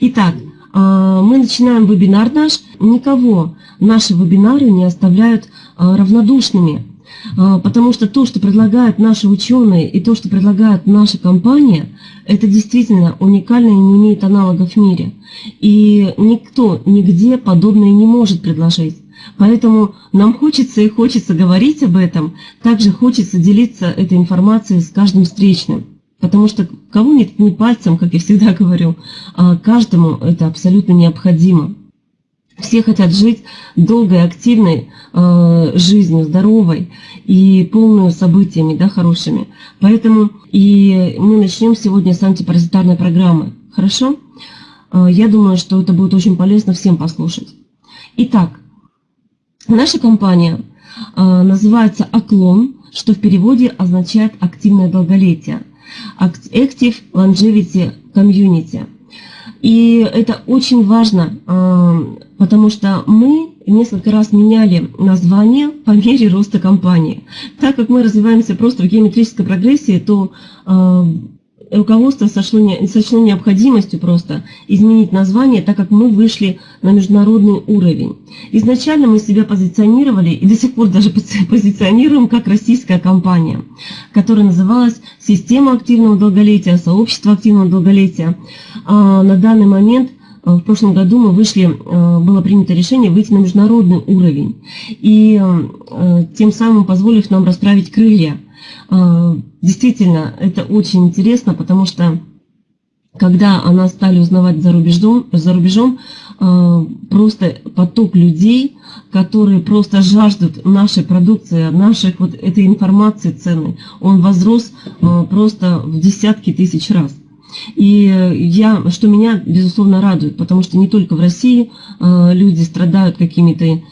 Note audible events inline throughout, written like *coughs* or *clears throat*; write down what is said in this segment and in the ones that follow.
Итак, а, мы начинаем вебинар наш. Никого наши вебинары не оставляют а, равнодушными, а, потому что то, что предлагают наши ученые и то, что предлагает наша компания, это действительно уникально и не имеет аналогов в мире. И никто нигде подобное не может предложить. Поэтому нам хочется и хочется говорить об этом, также хочется делиться этой информацией с каждым встречным. Потому что кого не пальцем, как я всегда говорю, а каждому это абсолютно необходимо. Все хотят жить долгой, активной э, жизнью, здоровой и полную событиями, да, хорошими. Поэтому и мы начнем сегодня с антипаразитарной программы. Хорошо? Э, я думаю, что это будет очень полезно всем послушать. Итак, наша компания э, называется «Оклон», что в переводе означает «активное долголетие». Active Longevity Community. И это очень важно, а, потому что мы несколько раз меняли название по мере роста компании. Так как мы развиваемся просто в геометрической прогрессии, то а, руководство сошло, не, сочло необходимостью просто изменить название, так как мы вышли на международный уровень. Изначально мы себя позиционировали и до сих пор даже позиционируем как российская компания, которая называлась «Система активного долголетия», «Сообщество активного долголетия». А на данный момент а, в прошлом году мы вышли, а, было принято решение выйти на международный уровень, и а, тем самым позволив нам расправить крылья – действительно, это очень интересно, потому что когда она стали узнавать за рубежом, за рубежом а, просто поток людей, которые просто жаждут нашей продукции, наших вот этой информации ценной, он возрос а, просто в десятки тысяч раз. И я, что меня, безусловно, радует, потому что не только в России люди страдают какими-то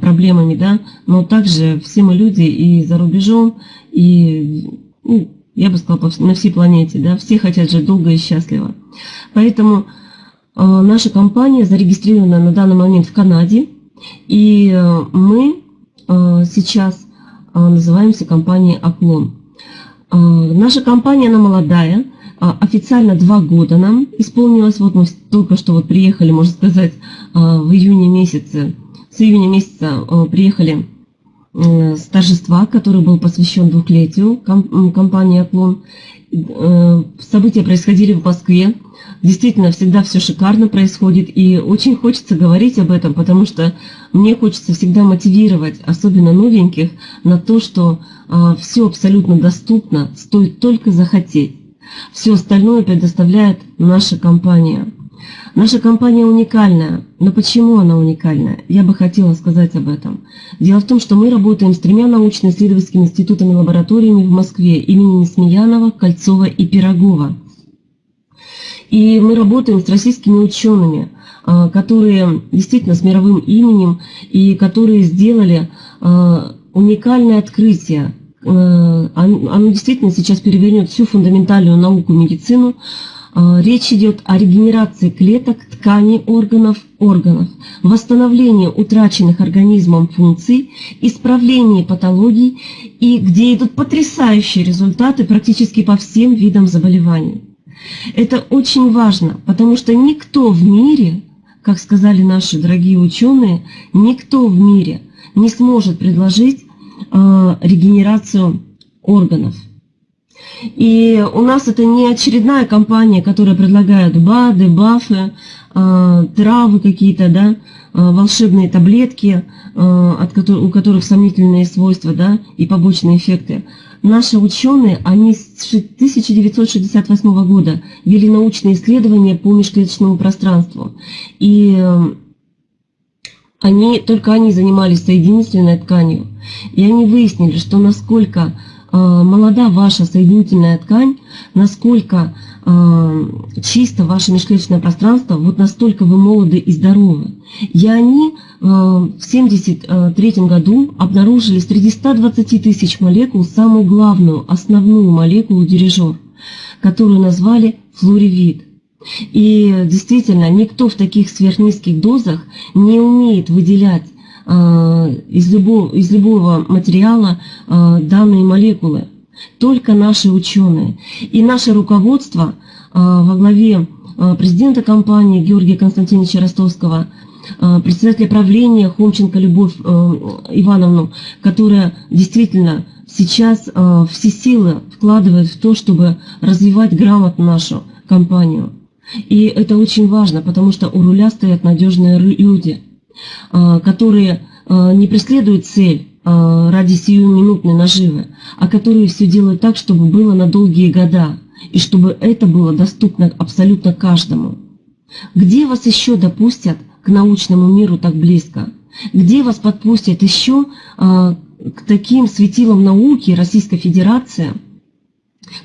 проблемами, да, но также все мы люди и за рубежом, и, ну, я бы сказала, на всей планете, да, все хотят жить долго и счастливо. Поэтому э, наша компания зарегистрирована на данный момент в Канаде, и э, мы э, сейчас называемся компанией Оклон. Наша компания, она молодая, официально два года нам исполнилось, вот мы только что вот приехали, можно сказать, в июне месяце, с июня месяца приехали с торжества, который был посвящен двухлетию компании «Оклон». Э, события происходили в Москве. Действительно, всегда все шикарно происходит, и очень хочется говорить об этом, потому что мне хочется всегда мотивировать, особенно новеньких, на то, что э, все абсолютно доступно, стоит только захотеть. Все остальное предоставляет наша компания. Наша компания уникальная. Но почему она уникальная? Я бы хотела сказать об этом. Дело в том, что мы работаем с тремя научно-исследовательскими институтами лабораториями в Москве имени Смеянова, Кольцова и Пирогова. И мы работаем с российскими учеными, а, которые действительно с мировым именем и которые сделали а, уникальное открытие. А, оно действительно сейчас перевернет всю фундаментальную науку медицину, речь идет о регенерации клеток, тканей органов, органов, восстановлении утраченных организмом функций, исправлении патологий и где идут потрясающие результаты практически по всем видам заболеваний. Это очень важно, потому что никто в мире, как сказали наши дорогие ученые, никто в мире не сможет предложить э, регенерацию органов. И у нас это не очередная компания, которая предлагает БАДы, БАФы, э, травы какие-то, да, э, волшебные таблетки, э, от которых, у которых сомнительные свойства да, и побочные эффекты. Наши ученые, они с 1968 года вели научные исследования по межклеточному пространству. И они, только они занимались соединительной тканью. И они выяснили, что насколько молода ваша соединительная ткань, насколько э, чисто ваше межклеточное пространство, вот настолько вы молоды и здоровы. И они э, в 1973 году обнаружили среди 120 тысяч молекул самую главную, основную молекулу дирижер, которую назвали флоревид. И действительно, никто в таких сверхнизких дозах не умеет выделять Э, из любого, из любого материала э, данные молекулы. Только наши ученые. И наше руководство э, во главе президента компании Георгия Константиновича Ростовского, председателя правления Хомченко Любовь Ивановну, которая действительно сейчас все силы вкладывает в то, чтобы развивать грамотно нашу компанию. И это очень важно, потому что у руля стоят надежные люди, которые а, не преследуют цель а, ради сиюминутной наживы, а которые все делают так, чтобы было на долгие года, и чтобы это было доступно абсолютно каждому. Где вас еще допустят к научному миру так близко? Где вас подпустят еще к таким светилам науки Российской Федерации –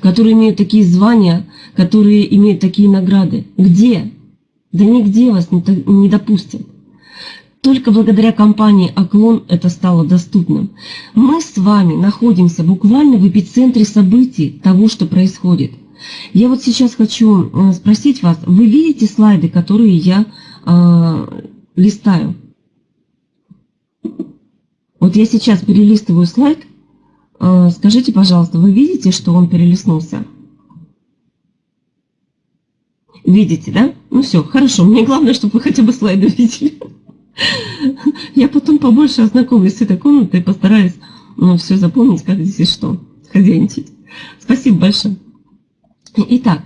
которые имеют такие звания, которые имеют такие награды. Где? Да нигде вас не допустят. Только благодаря компании «Оклон» это стало доступным. Мы с вами находимся буквально в эпицентре событий того, что происходит. Я вот сейчас хочу э, спросить вас, вы видите слайды, которые я э, листаю? Вот я сейчас перелистываю слайд, Э, скажите, пожалуйста, вы видите, что он перелистнулся? Видите, да? Ну все, хорошо. Мне главное, чтобы вы хотя бы слайды видели. Я потом побольше ознакомлюсь с этой комнатой и постараюсь ну, все запомнить, как здесь и что, хозяйничать. Спасибо большое. Итак,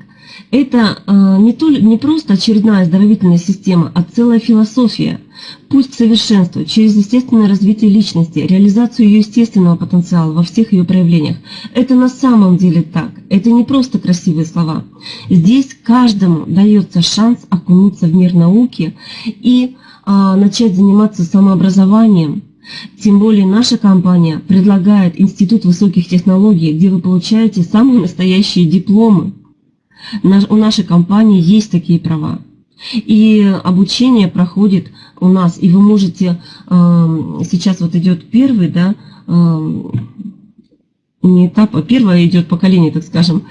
это э, не, то, не просто очередная оздоровительная система, а целая философия. Путь к совершенству через естественное развитие личности, реализацию ее естественного потенциала во всех ее проявлениях. Это на самом деле так. Это не просто красивые слова. Здесь каждому дается шанс окунуться в мир науки и начать заниматься самообразованием, тем более наша компания предлагает Институт высоких технологий, где вы получаете самые настоящие дипломы у нашей компании есть такие права. И обучение проходит у нас, и вы можете, эм, сейчас вот идет первый, да, эм, не этап, а первое идет поколение, так скажем,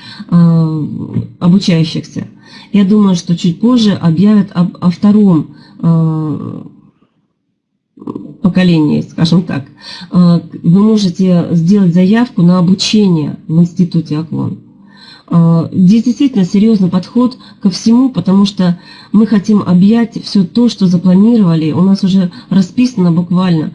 обучающихся. Я думаю, что чуть позже объявят об, о втором э, поколении, скажем так. Э, вы можете сделать заявку на обучение в институте Оклон. А, здесь действительно серьезный подход ко всему, потому что мы хотим объять все то, что запланировали. У нас уже расписано буквально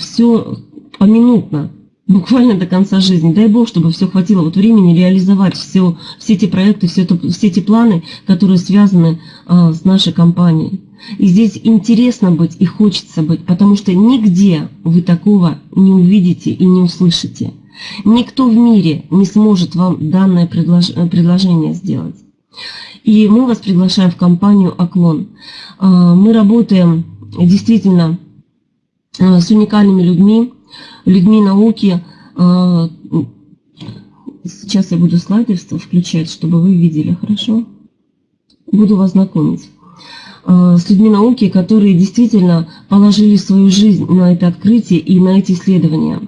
все поминутно, буквально до конца жизни. Дай Бог, чтобы все хватило вот времени реализовать все, все эти проекты, все, это, все эти планы, которые связаны с нашей компанией. И здесь интересно быть и хочется быть, потому что нигде вы такого не увидите и не услышите. Никто в мире не сможет вам данное предлож... предложение сделать. И мы вас приглашаем в компанию «Оклон». А, мы работаем действительно а, с уникальными людьми, людьми науки. А, сейчас я буду слайды включать, чтобы вы видели, хорошо? Буду вас знакомить с людьми науки, которые действительно положили свою жизнь на это открытие и на эти исследования.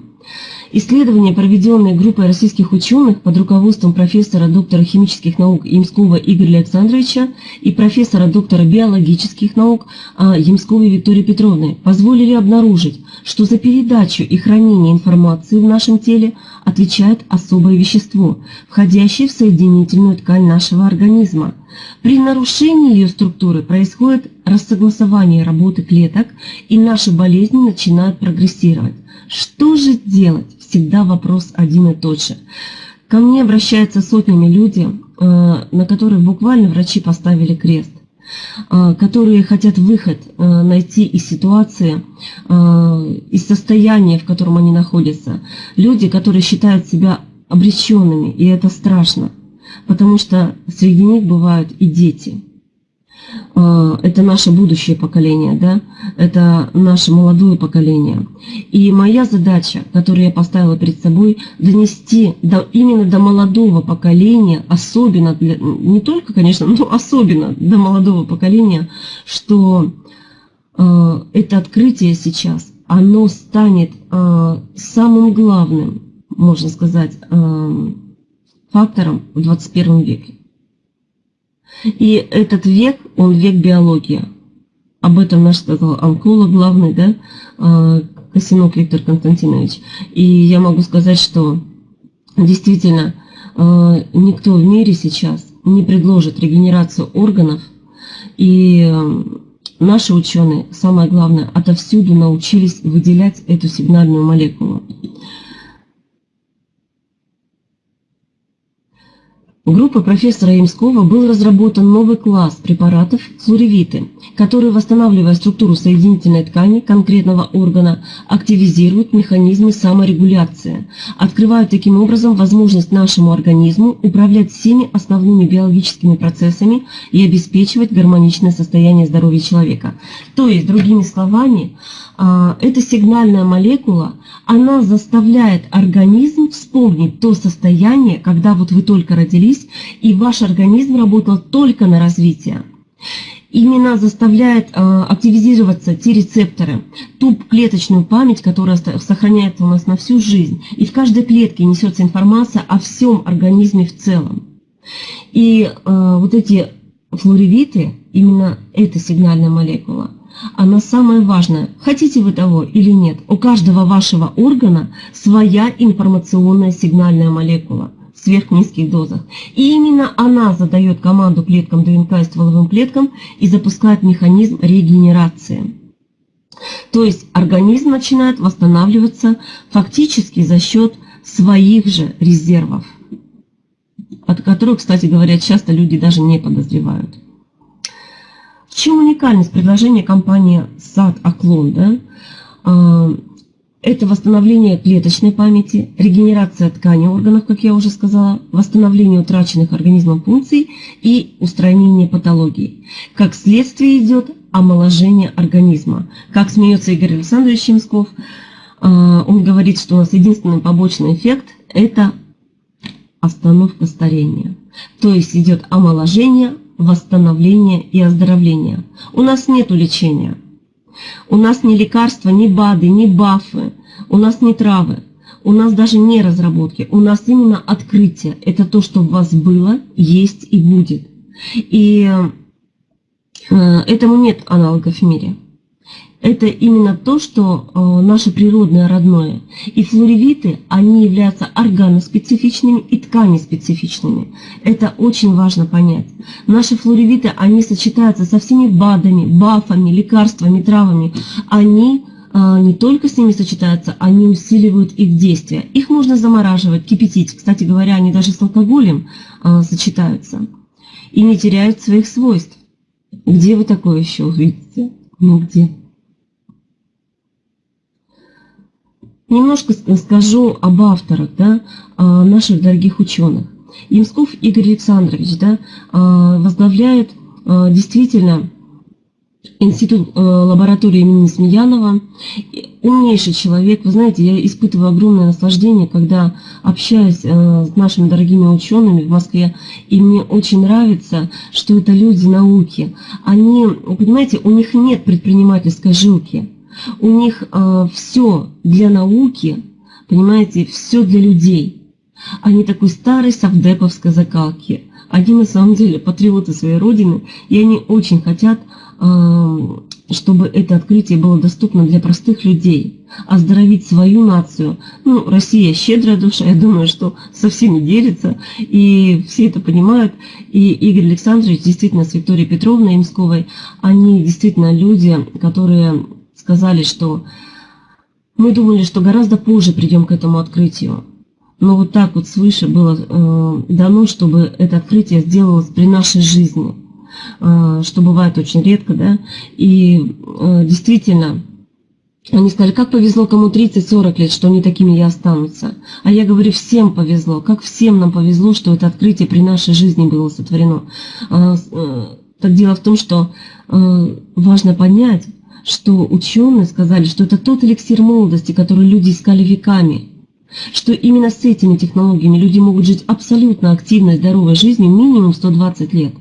Исследования, проведенные группой российских ученых под руководством профессора доктора химических наук Ямского Игоря Александровича и профессора доктора биологических наук а, Ямсковой Виктории Петровны, позволили обнаружить, что за передачу и хранение информации в нашем теле отвечает особое вещество, входящее в соединительную ткань нашего организма. При нарушении ее структуры происходит рассогласование работы клеток, и наши болезни начинают прогрессировать. Что же делать? всегда вопрос один и тот же. Ко мне обращаются сотнями люди, э, на которых буквально врачи поставили крест, которые хотят выход э, найти из ситуации, из состояния, в котором они находятся. Люди, которые считают себя обреченными, и это страшно, потому что среди них бывают и дети – это наше будущее поколение, да, это наше молодое поколение. И моя задача, которую я поставила перед собой, донести до, именно до молодого поколения, особенно, для, не только, конечно, но особенно до молодого поколения, что э, это открытие сейчас, оно станет э, самым главным, можно сказать, э, фактором в 21 веке. И этот век, он век биологии. Об этом наш сказал онколог главный, да, а, Косинок Виктор Константинович. И я могу сказать, что действительно а, никто в мире сейчас не предложит регенерацию органов И наши ученые, самое главное, отовсюду научились выделять эту сигнальную молекулу. Группой профессора Ямского был разработан новый класс препаратов флоревиты, которые, восстанавливая структуру соединительной ткани конкретного органа, активизируют механизмы саморегуляции, открывают таким образом возможность нашему организму управлять всеми основными биологическими процессами и обеспечивать гармоничное состояние здоровья человека. То есть, другими словами, а, эта сигнальная молекула, она заставляет организм вспомнить то состояние, когда вот вы только родились, и ваш организм работал только на развитие. Именно заставляет э, активизироваться те рецепторы, ту клеточную память, которая сохраняется у нас на всю жизнь. И в каждой клетке несется информация о всем организме в целом. И э, вот эти флоревиты, именно эта сигнальная молекула, она самая важная. Хотите вы того или нет, у каждого вашего органа своя информационная сигнальная молекула в сверхнизких дозах. И именно она задает команду клеткам ДНК и стволовым клеткам и запускает механизм регенерации. То есть организм начинает восстанавливаться фактически за счет своих же резервов, от которых, кстати говоря, часто люди даже не подозревают чем уникальность предложения компании САД Оклон? Да? А, это восстановление клеточной памяти, регенерация ткани органов, как я уже сказала, восстановление утраченных организмом функций и устранение патологии. Как следствие идет омоложение организма. Как смеется Игорь Александрович Чемсков, а, он говорит, что у нас единственный побочный эффект – это остановка старения. То есть идет омоложение, восстановления и оздоровления. У нас нет лечения. У нас ни лекарства, ни БАДы, ни БАФы. У нас не травы. У нас даже не разработки. У нас именно открытие. Это то, что у вас было, есть и будет. И э, этому нет аналогов в мире это именно то, что э, наше природное родное. И флоревиты, они являются органоспецифичными и тканеспецифичными. Это очень важно понять. Наши флоревиты, они сочетаются со всеми БАДами, бафами, лекарствами, травами. Они э, не только с ними сочетаются, они усиливают их действие. Их можно замораживать, кипятить. Кстати говоря, они даже с алкоголем э, сочетаются. И не теряют своих свойств. Где вы такое еще увидите? Ну где? Немножко скажу об авторах, да, наших дорогих ученых. Ямсков Игорь Александрович да, а, возглавляет а, действительно институт а, лаборатории имени Смеянова. Умнейший человек. Вы знаете, я испытываю огромное наслаждение, когда общаюсь с нашими дорогими учеными в Москве. И мне очень нравится, что это люди науки. Они, понимаете, у них нет предпринимательской жилки. У них э, все для науки, понимаете, все для людей. Они такой старой совдеповской закалки. Они на самом деле патриоты своей родины, и они очень хотят, э, чтобы это открытие было доступно для простых людей, оздоровить свою нацию. Ну, Россия щедрая душа, я думаю, что со всеми делится, и все это понимают. И Игорь Александрович, действительно, с Викторией Петровной Имсковой, они действительно люди, которые сказали, что мы думали, что гораздо позже придем к этому открытию. Но вот так вот свыше было э, дано, чтобы это открытие сделалось при нашей жизни, э, что бывает очень редко, да. И э, действительно, они сказали, как повезло кому 30-40 лет, что они такими и останутся. А я говорю, всем повезло, как всем нам повезло, что это открытие при нашей жизни было сотворено. Э, э, так дело в том, что э, важно понять, что ученые сказали, что это тот эликсир молодости, который люди искали веками, что именно с этими технологиями люди могут жить абсолютно активной, здоровой жизнью минимум 120 лет.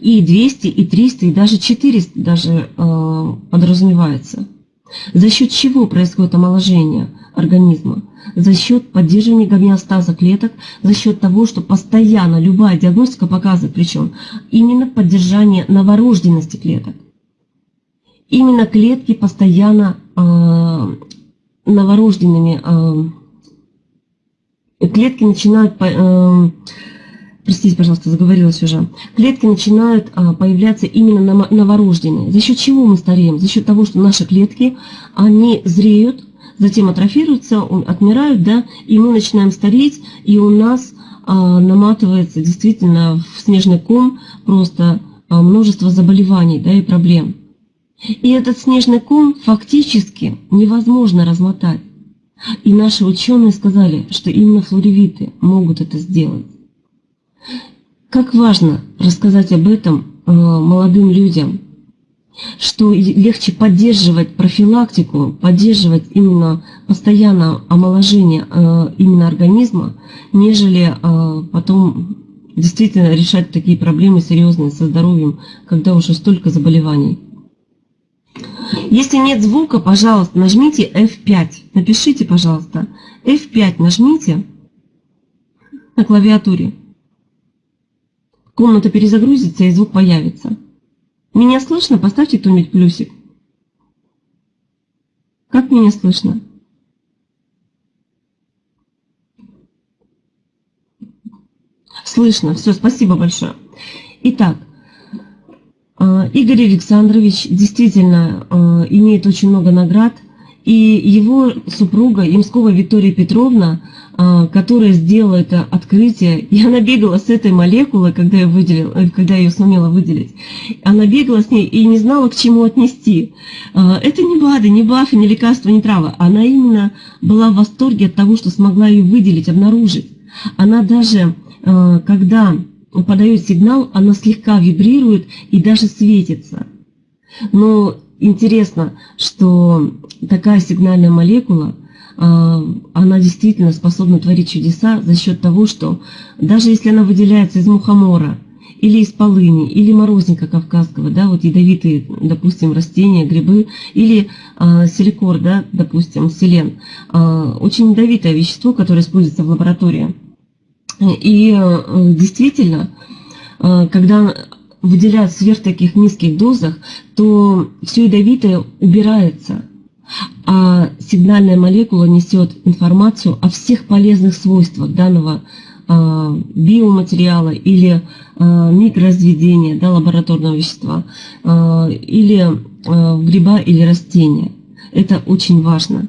И 200, и 300, и даже 400 даже э, подразумевается. За счет чего происходит омоложение организма? За счет поддерживания гомеостаза клеток, за счет того, что постоянно любая диагностика показывает, причем именно поддержание новорожденности клеток именно клетки постоянно э, новорожденными, э, клетки начинают э, простите, пожалуйста, заговорилась уже, клетки начинают а, появляться именно новорожденные. За счет чего мы стареем? За счет того, что наши клетки, они зреют, затем атрофируются, отмирают, да, и мы начинаем стареть, и у нас а, наматывается действительно в снежный ком просто множество заболеваний, да, и проблем. И этот снежный ком фактически невозможно размотать. И наши ученые сказали, что именно флоревиты могут это сделать. Как важно рассказать об этом э, молодым людям, что легче поддерживать профилактику, поддерживать именно постоянно омоложение э, именно организма, нежели э, потом действительно решать такие проблемы серьезные со здоровьем, когда уже столько заболеваний. Если нет звука, пожалуйста, нажмите F5. Напишите, пожалуйста. F5 нажмите на клавиатуре. Комната перезагрузится и звук появится. Меня слышно? Поставьте кто-нибудь плюсик. Как меня слышно? Слышно. Все, спасибо большое. Итак, Игорь Александрович действительно э, имеет очень много наград, и его супруга Ямскова Виктория Петровна, э, которая сделала это открытие, и она бегала с этой молекулой, когда я, выделил, когда я ее сумела выделить, она бегала с ней и не знала, к чему отнести. Это не БАДы, не БАФы, не лекарства, не травы. Она именно была в восторге от того, что смогла ее выделить, обнаружить. Она даже, когда подает сигнал, она слегка вибрирует и даже светится. Но интересно, что такая сигнальная молекула, а, она действительно способна творить чудеса за счет того, что даже если она выделяется из мухомора, или из полыни, или морозника кавказского, да, вот ядовитые, допустим, растения, грибы, или э, силикор, да, допустим, селен, э, очень ядовитое вещество, которое используется в лаборатории. И э, действительно, э, когда выделяют сверх таких низких дозах, то все ядовитое убирается, а сигнальная молекула несет информацию о всех полезных свойствах данного э, биоматериала или микроразведения да, лабораторного вещества, или гриба или растения. Это очень важно.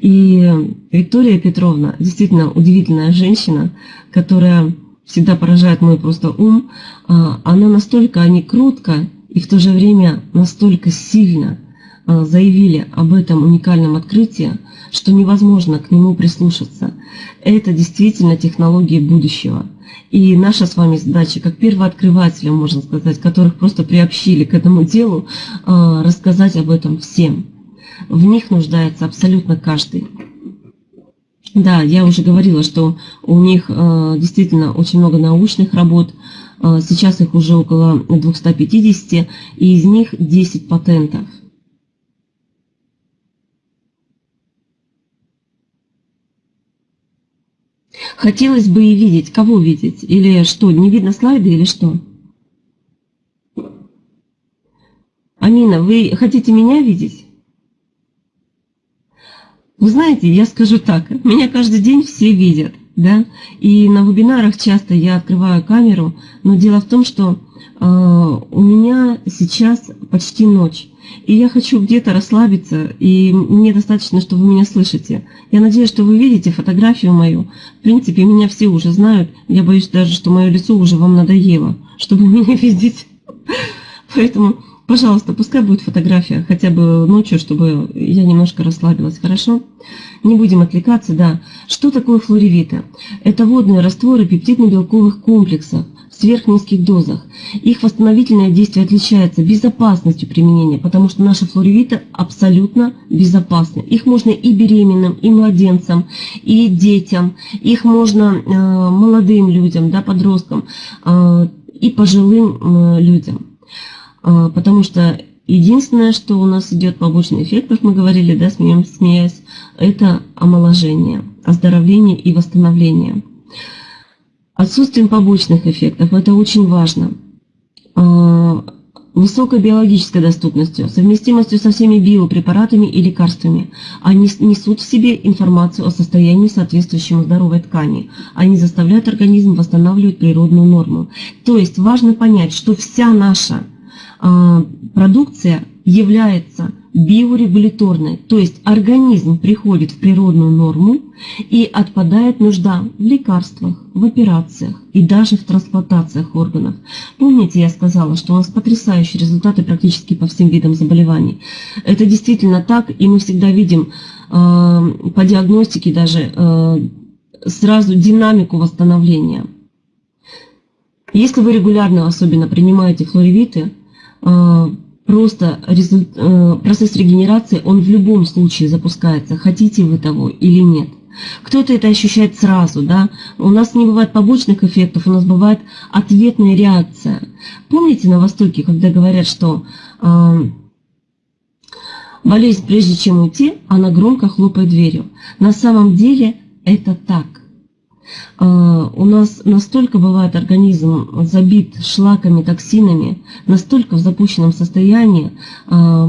И Виктория Петровна действительно удивительная женщина, которая всегда поражает мой просто ум. А, она настолько они крутко и в то же время настолько сильно а, заявили об этом уникальном открытии, что невозможно к нему прислушаться. Это действительно технологии будущего. И наша с вами задача, как первооткрывателя, можно сказать, которых просто приобщили к этому делу, а, рассказать об этом всем в них нуждается абсолютно каждый. Да, я уже говорила, что у них э, действительно очень много научных работ, э, сейчас их уже около 250, и из них 10 патентов. Хотелось бы и видеть. Кого видеть? Или что, не видно слайды или что? Амина, вы хотите меня видеть? Вы знаете, я скажу так, меня каждый день все видят, да, и на вебинарах часто я открываю камеру, но дело в том, что э, у меня сейчас почти ночь, и я хочу где-то расслабиться, и мне достаточно, что вы меня слышите. Я надеюсь, что вы видите фотографию мою. В принципе, меня все уже знают, я боюсь даже, что мое лицо уже вам надоело, чтобы *laughs* меня видеть. Поэтому Пожалуйста, пускай будет фотография, хотя бы ночью, чтобы я немножко расслабилась, хорошо? Не будем отвлекаться, да. Что такое флоревиты? Это водные растворы пептидно-белковых комплексов в сверхнизких дозах. Их восстановительное действие отличается безопасностью применения, потому что наши флоревиты абсолютно безопасны. Их можно и беременным, и младенцам, и детям, их можно э, молодым людям, да, подросткам, э, и пожилым э, людям. А, потому что единственное, что у нас идет побочный эффект, как мы говорили, да, смеясь, это омоложение, оздоровление и восстановление. Отсутствием побочных эффектов, это очень важно. А, высокой биологической доступностью, совместимостью со всеми биопрепаратами и лекарствами. Они несут в себе информацию о состоянии соответствующему здоровой ткани. Они заставляют организм восстанавливать природную норму. То есть важно понять, что вся наша продукция является биорегуляторной, то есть организм приходит в природную норму и отпадает нужда в лекарствах, в операциях и даже в трансплантациях органов. Помните, я сказала, что у нас потрясающие результаты практически по всем видам заболеваний. Это действительно так, и мы всегда видим э, по диагностике даже э, сразу динамику восстановления. Если вы регулярно особенно принимаете флоревиты, просто результ... Э, процесс регенерации, он в любом случае запускается, хотите вы того или нет. Кто-то это ощущает сразу, да. У нас не бывает побочных эффектов, у нас бывает ответная реакция. Помните на Востоке, когда говорят, что э, болезнь, прежде чем уйти, она громко хлопает дверью. На самом деле это так. А, у нас настолько бывает организм забит шлаками, токсинами, настолько в запущенном состоянии, а,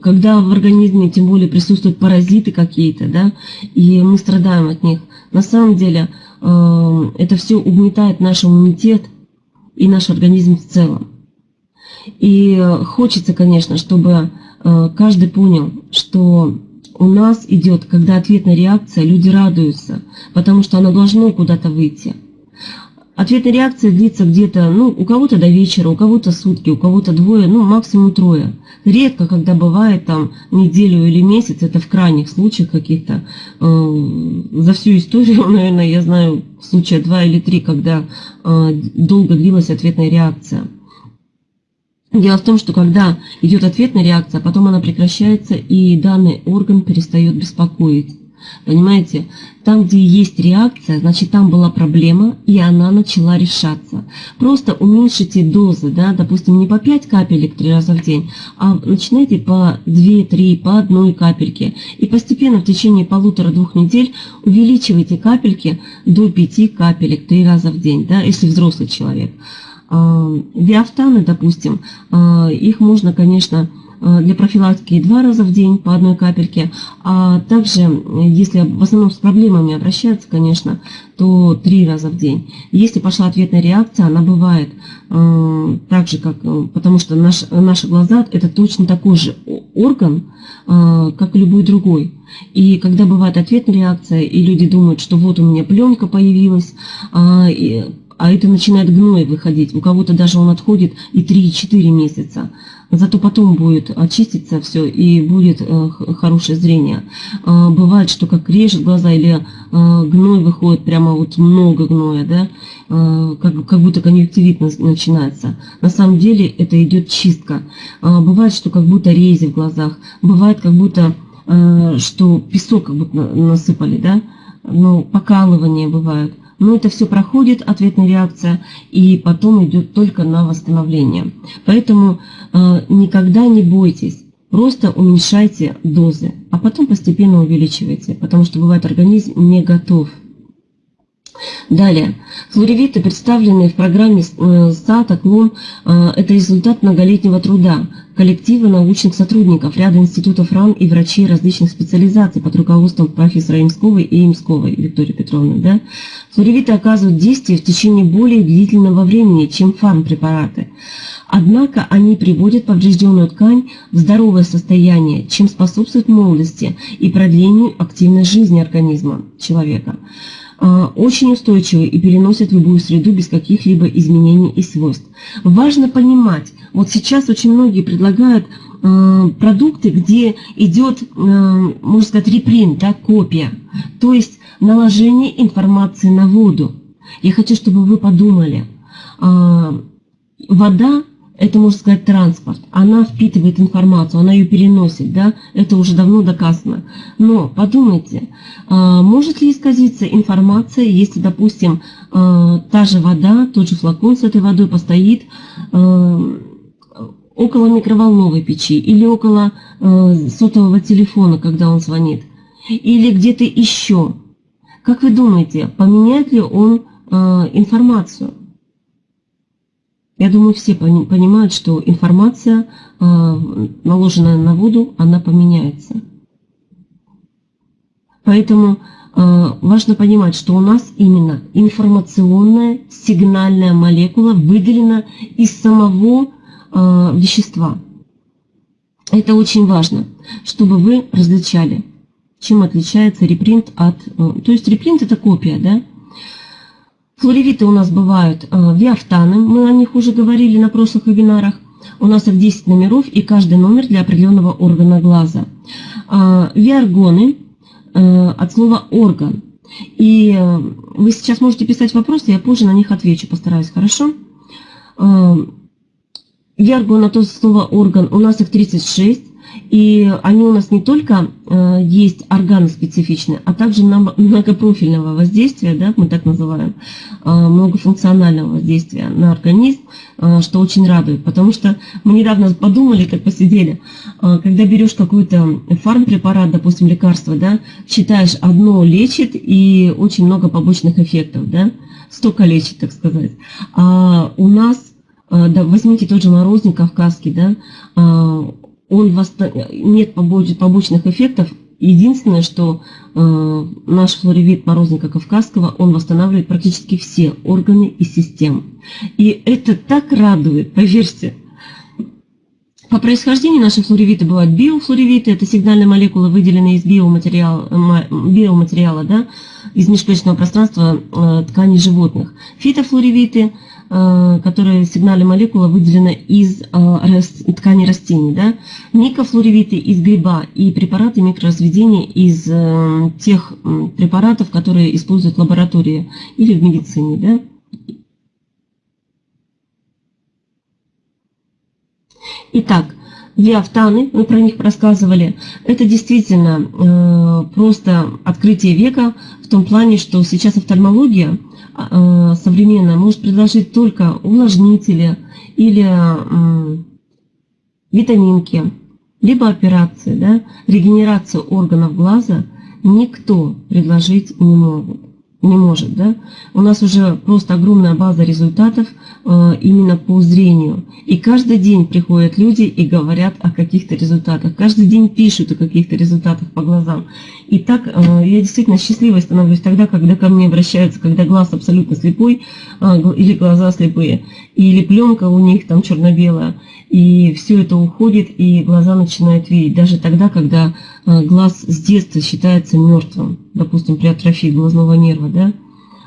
когда в организме тем более присутствуют паразиты какие-то, да, и мы страдаем от них. На самом деле а, это все угнетает наш иммунитет и наш организм в целом. И хочется, конечно, чтобы каждый понял, что у нас идет, когда ответная реакция, люди радуются, потому что оно должно куда-то выйти. Ответная реакция длится где-то, ну, у кого-то до вечера, у кого-то сутки, у кого-то двое, ну, максимум трое. Редко, когда бывает там неделю или месяц, это в крайних случаях каких-то. Э, за всю историю, *laughs* наверное, я знаю случая два или три, когда э, долго длилась ответная реакция. Дело в том, что когда идет ответная реакция, потом она прекращается, и данный орган перестает беспокоить. Понимаете? Там, где есть реакция, значит, там была проблема, и она начала решаться. Просто уменьшите дозы, да, допустим, не по 5 капелек три раза в день, а начинайте по 2-3, по одной капельке. И постепенно в течение полутора-двух недель увеличивайте капельки до 5 капелек три раза в день, да, если взрослый человек. Биофтаны, допустим, а, их можно, конечно, а, для профилактики два раза в день по одной капельке, а также, если в основном с проблемами обращаются, конечно, то три раза в день. Если пошла ответная реакция, она бывает э, так же, как, потому что наш, наши глаза это точно такой же орган, э, как и любой другой. И когда бывает ответная реакция, и люди думают, что вот у меня пленка появилась, э, а это начинает гной выходить. У кого-то даже он отходит и 3-4 месяца. Зато потом будет очиститься все и будет э, хорошее зрение. Э, бывает, что как режет глаза или э, гной выходит, прямо вот много гноя, да, как, как будто конъюнктивит начинается. На самом деле это идет чистка. Бывает, что как будто рези в глазах. Бывает, как будто, э, что песок как будто насыпали, да, ну, покалывание бывает. Но это все проходит, ответная реакция, и потом идет только на восстановление. Поэтому э, никогда не бойтесь, просто уменьшайте дозы, а потом постепенно увеличивайте, потому что бывает организм не готов Далее. Флоревиты, представленные в программе э, САТа, КЛОМ, э, это результат многолетнего труда коллектива научных сотрудников ряда институтов РАН и врачей различных специализаций под руководством профессора Имсковой и Имсковой Виктории Петровны. Да? Флоревиты оказывают действие в течение более длительного времени, чем фармпрепараты. Однако они приводят поврежденную ткань в здоровое состояние, чем способствует молодости и продлению активной жизни организма человека. А, очень устойчивы и переносят любую среду без каких-либо изменений и свойств. Важно понимать, вот сейчас очень многие предлагают э, продукты, где идет, э, можно сказать, репринт, да, копия, то есть наложение информации на воду. Я хочу, чтобы вы подумали, э, вода это, можно сказать, транспорт. Она впитывает информацию, она ее переносит, да, это уже давно доказано. Но подумайте, может ли исказиться информация, если, допустим, та же вода, тот же флакон с этой водой постоит около микроволновой печи или около сотового телефона, когда он звонит, или где-то еще. Как вы думаете, поменяет ли он информацию? Я думаю, все понимают, что информация, наложенная на воду, она поменяется. Поэтому важно понимать, что у нас именно информационная сигнальная молекула выделена из самого вещества. Это очень важно, чтобы вы различали, чем отличается репринт от... Э, то есть репринт это копия, да? Флоревиты у нас бывают э, виафтаны, мы о них уже говорили на прошлых вебинарах. У нас их 10 номеров и каждый номер для определенного органа глаза. А, виаргоны э, от слова орган. И вы сейчас можете писать вопросы, я позже на них отвечу, постараюсь, хорошо? Ярго на то слово орган, у нас их 36, и они у нас не только э, есть органоспецифичные, а также *laughs* многопрофильного воздействия, да, мы так называем, э, многофункционального воздействия на организм, э, что очень радует. Потому что мы недавно подумали, как посидели, когда берешь какой-то фармпрепарат, допустим, лекарство, да, считаешь, одно лечит и очень много побочных эффектов, да, столько лечит, так сказать. А у нас да, возьмите тот же морозник кавказский, да, а, он восста... нет побочных эффектов. Единственное, что э, наш флоревит морозника кавказского, он восстанавливает практически все органы и системы. И это так радует, поверьте. По происхождению наши флоревиты бывают биофлоревиты, это сигнальная молекула, выделенная из биоматериала, биоматериала да, из межклеточного пространства э, тканей животных. Фитофлоревиты – которые сигнали молекулы выделены из э, ткани растений. Да? Микофлоревиты из гриба и препараты микроразведения из э, тех препаратов, которые используют в лаборатории или в медицине. Да? Итак, Виафтаны, мы про них рассказывали, это действительно э, просто открытие века в том плане, что сейчас офтальмология – Э, современная может предложить только увлажнители или витаминки, либо операции, да, регенерацию органов глаза никто предложить не может не может, да, у нас уже просто огромная база результатов э, именно по зрению. И каждый день приходят люди и говорят о каких-то результатах. Каждый день пишут о каких-то результатах по глазам. И так э, я действительно счастливой становлюсь тогда, когда ко мне обращаются, когда глаз абсолютно слепой э, или глаза слепые, или пленка у них там черно-белая. И все это уходит, и глаза начинают видеть. Даже тогда, когда глаз с детства считается мертвым, допустим, при атрофии глазного нерва, да.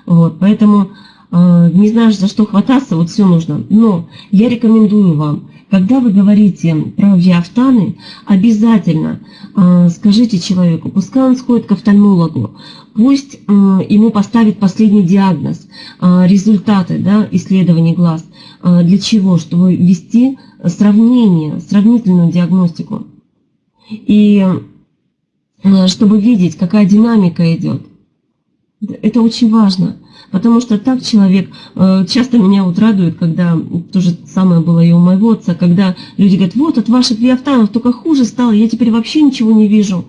Вот, поэтому э, не знаешь, за что хвататься, вот все нужно. Но я рекомендую вам, когда вы говорите про виафтаны, обязательно э, скажите человеку, пускай он сходит к офтальмологу, пусть ему поставит последний диагноз, результаты да, исследований глаз. Для чего? Чтобы вести сравнение, сравнительную диагностику. И э, чтобы видеть, какая динамика идет. Это очень важно, потому что так человек, э, часто меня вот радует, когда, то же самое было и у моего отца, когда люди говорят, вот от ваших виафтанов только хуже стало, я теперь вообще ничего не вижу.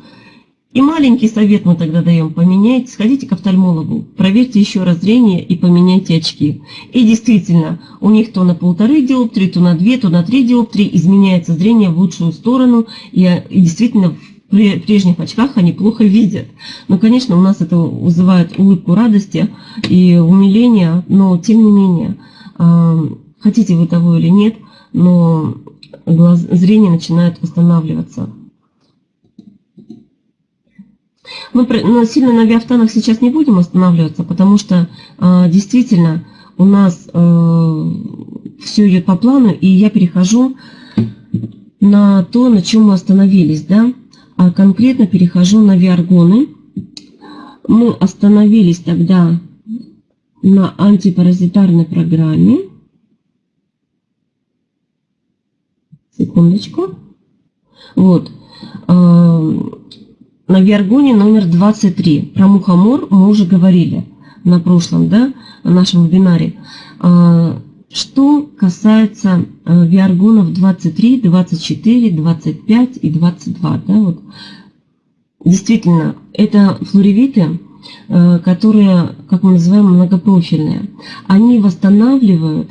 И маленький совет мы тогда даем, поменяйте, сходите к офтальмологу, проверьте еще раз зрение и поменяйте очки. И действительно, у них то на полторы диоптрии, то на две, то на три диоптрии изменяется зрение в лучшую сторону, и, и действительно в прежних очках они плохо видят. Но, конечно, у нас это вызывает улыбку радости и умиления, но тем не менее, а, хотите вы того или нет, но глаз, зрение начинает восстанавливаться. Мы но сильно на авиафтанах сейчас не будем останавливаться, потому что э, действительно у нас э, все идет по плану, и я перехожу на то, на чем мы остановились, да, а конкретно перехожу на виаргоны. Мы остановились тогда на антипаразитарной программе. Секундочку. Вот. Э, на Виаргоне номер 23. Про мухомор мы уже говорили на прошлом да, нашем вебинаре. Что касается а, виаргонов 23, 24, 25 и 22. Да, вот. Действительно, это флоревиты, а, которые, как мы называем, многопрофильные. Они восстанавливают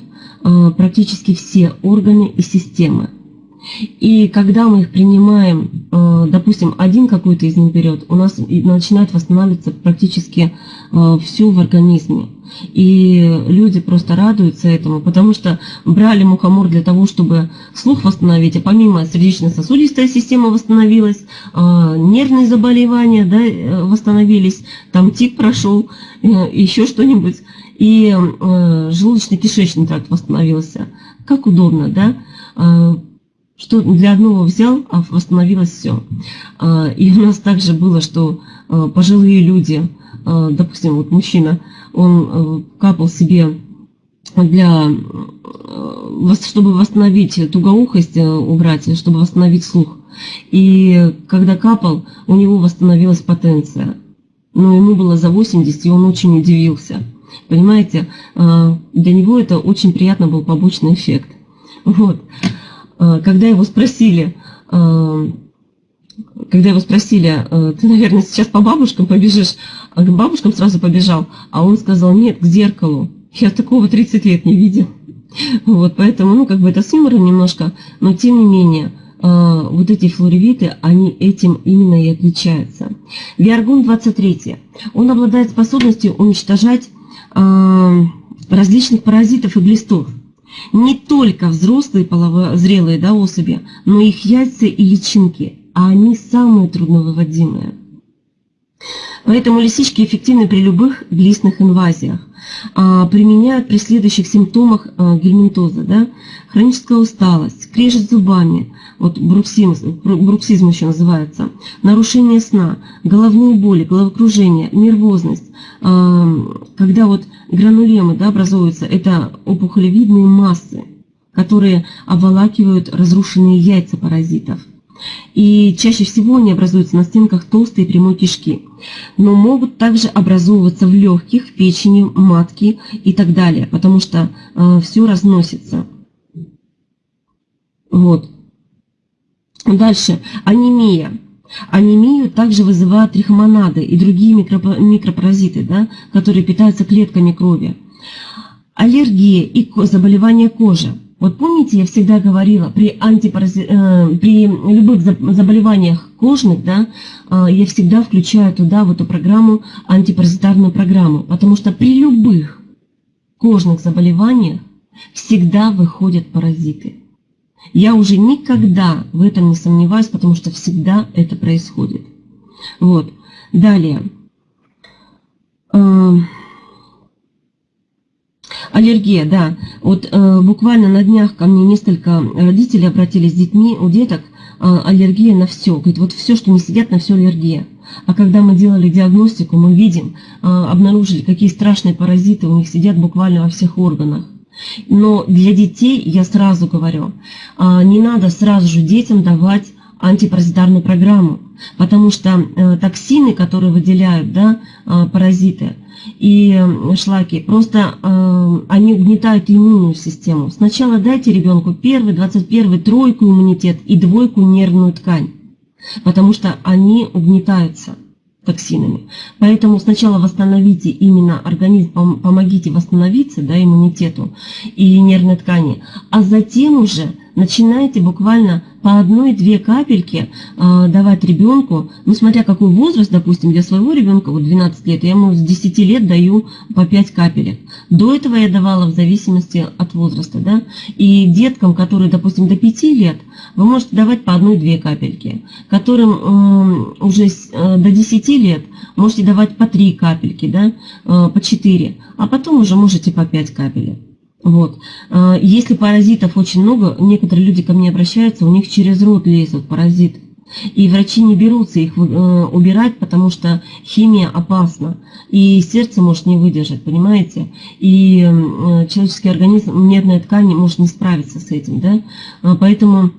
практически все органы и системы. И когда мы их принимаем, э, допустим, один какой-то из них берет, у нас начинает восстанавливаться практически э, все в организме. И люди просто радуются этому, потому что брали мухомор для того, чтобы слух восстановить, а помимо сердечно-сосудистая система восстановилась, э, нервные заболевания да, восстановились, там тик прошел, еще что-нибудь, и желудочно-кишечный тракт восстановился. Как удобно, да? Что для одного взял, а восстановилось все. А, и у нас также было, что а, пожилые люди, а, допустим, вот мужчина, он капал себе для, чтобы восстановить тугоухость, убрать, чтобы восстановить слух. И когда капал, у него восстановилась потенция. Но ему было за 80, и он очень удивился. Понимаете, для него это очень приятно был побочный эффект. Вот. А, когда его спросили, а, когда его спросили, а, ты, наверное, сейчас по бабушкам побежишь, а к бабушкам сразу побежал, а он сказал, нет, к зеркалу. Я такого 30 лет не видел. *laughs* Вот, поэтому, ну, как бы это с юмором немножко, но тем не менее, вот эти флоревиты, они этим именно и отличаются. Виаргон 23. Он обладает способностью уничтожать различных паразитов и глистов не только взрослые половозрелые да, особи, но их яйца и личинки, а они самые трудновыводимые. Поэтому лисички эффективны при любых глистных инвазиях. А, применяют при следующих симптомах а, гельминтоза. Да? Хроническая усталость, крежет зубами, вот бруксизм, бруксизм еще называется, нарушение сна, головные боли, головокружение, нервозность. А, когда вот гранулемы да, образуются, это опухолевидные массы, которые обволакивают разрушенные яйца паразитов. И чаще всего они образуются на стенках толстой и прямой кишки, но могут также образовываться в легких, печени, матке и так далее, потому что э, все разносится. Вот. Дальше. Анемия. Анемию также вызывают трихомонады и другие микропаразиты, да, которые питаются клетками крови. Аллергия и заболевания кожи. Вот помните, я всегда говорила, при, антипарази... э, при любых заболеваниях кожных, да, э, я всегда включаю туда в эту программу антипаразитарную программу, потому что при любых кожных заболеваниях всегда выходят паразиты. Я уже никогда в этом не сомневаюсь, потому что всегда это происходит. Вот. Далее. Э, Аллергия, да. Вот э, буквально на днях ко мне несколько родителей обратились с детьми, у деток э, аллергия на все. Говорит, вот все, что не сидят, на все аллергия. А когда мы делали диагностику, мы видим, обнаружили, какие страшные паразиты у них сидят буквально во всех органах. Но для детей, я сразу говорю, э, не надо сразу же детям давать антипаразитарную программу, потому что э, токсины, которые выделяют да, э, паразиты, и шлаки, просто э, они угнетают иммунную систему. Сначала дайте ребенку первый, 21, тройку иммунитет и двойку нервную ткань, потому что они угнетаются токсинами. Поэтому сначала восстановите именно организм, помогите восстановиться да, иммунитету и нервной ткани, а затем уже начинайте буквально по одной-две капельки э, давать ребенку, ну смотря какой возраст, допустим, для своего ребенка, вот 12 лет, я ему с 10 лет даю по 5 капелек. До этого я давала в зависимости от возраста, да, и деткам, которые, допустим, до 5 лет, вы можете давать по одной-две капельки, которым э, уже э, до 10 лет можете давать по 3 капельки, да, э, по 4, а потом уже можете по 5 капелек. Вот. А, если паразитов очень много, некоторые люди ко мне обращаются, у них через рот лезут паразиты. И врачи не берутся их э, убирать, потому что химия опасна. И сердце может не выдержать, понимаете? И э, человеческий организм, нервная ткань может не справиться с этим. Да? А, поэтому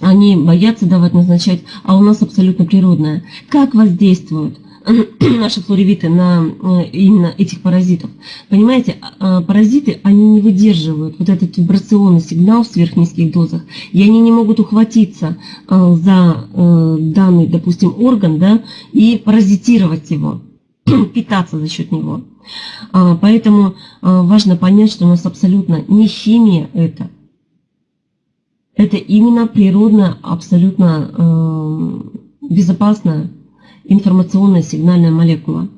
они боятся давать, назначать, а у нас абсолютно природное. Как воздействуют? *clears throat* наши флоревиты на э, именно этих паразитов. Понимаете, а, а, паразиты, они не выдерживают вот этот вибрационный сигнал в сверхнизких дозах, и они не могут ухватиться а, за э, данный, допустим, орган, да, и паразитировать его, *clears throat* питаться за счет него. Поэтому важно понять, что у нас абсолютно не химия это. Это именно природная, абсолютно э, безопасная информационная сигнальная молекула.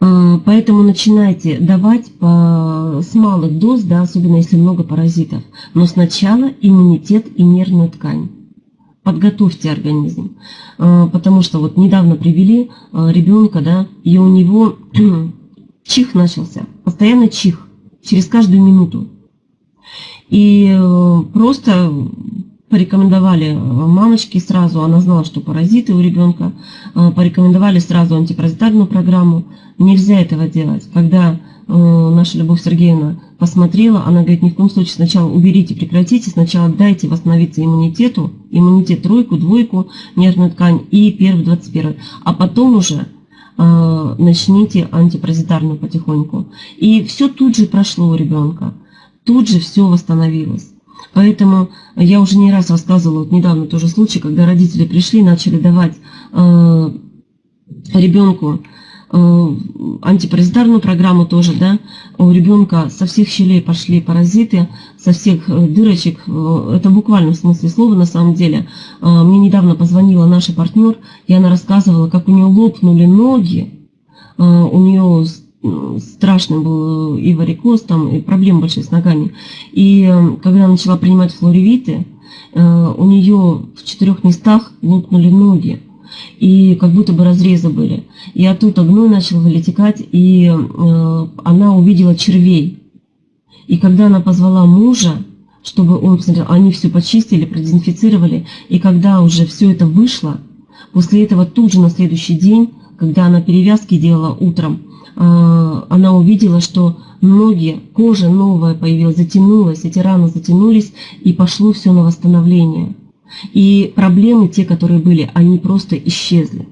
Э, поэтому начинайте давать по, с малых доз, да, особенно если много паразитов. Но сначала иммунитет и нервную ткань. Подготовьте организм. Э, потому что вот недавно привели э, ребенка, да, и у него *clears throat* чих начался. Постоянно чих. Через каждую минуту. И просто порекомендовали э, мамочке сразу, она знала, что паразиты у ребенка, э, порекомендовали сразу антипаразитарную программу. Нельзя этого делать. Когда э, наша Любовь Сергеевна посмотрела, она говорит, ни в коем случае сначала уберите, прекратите, сначала дайте восстановиться иммунитету, иммунитет тройку, двойку, нервную ткань и первый, двадцать первый, а потом уже начните антипаразитарную потихоньку. И все тут же прошло у ребенка, тут же все восстановилось. Поэтому я уже не раз рассказывала, вот недавно тоже случай, когда родители пришли, начали давать э, ребенку э, антипаразитарную программу тоже, да, у ребенка со всех щелей пошли паразиты, со всех э, дырочек, э, это буквально в смысле слова на самом деле. Э, мне недавно позвонила наша партнер, и она рассказывала, как у нее лопнули ноги, у нее страшный был и варикоз, там, и проблемы большие с ногами. И э, когда начала принимать флоревиты, э, у нее в четырех местах лопнули ноги. И как будто бы разрезы были. И оттуда гной начал вылетекать, и э, она увидела червей. И когда она позвала мужа, чтобы он посмотрел, они все почистили, продезинфицировали. И когда уже все это вышло, после этого тут же на следующий день, когда она перевязки делала утром, она увидела, что ноги, кожа новая появилась, затянулась, эти раны затянулись, и пошло все на восстановление. И проблемы, те, которые были, они просто исчезли.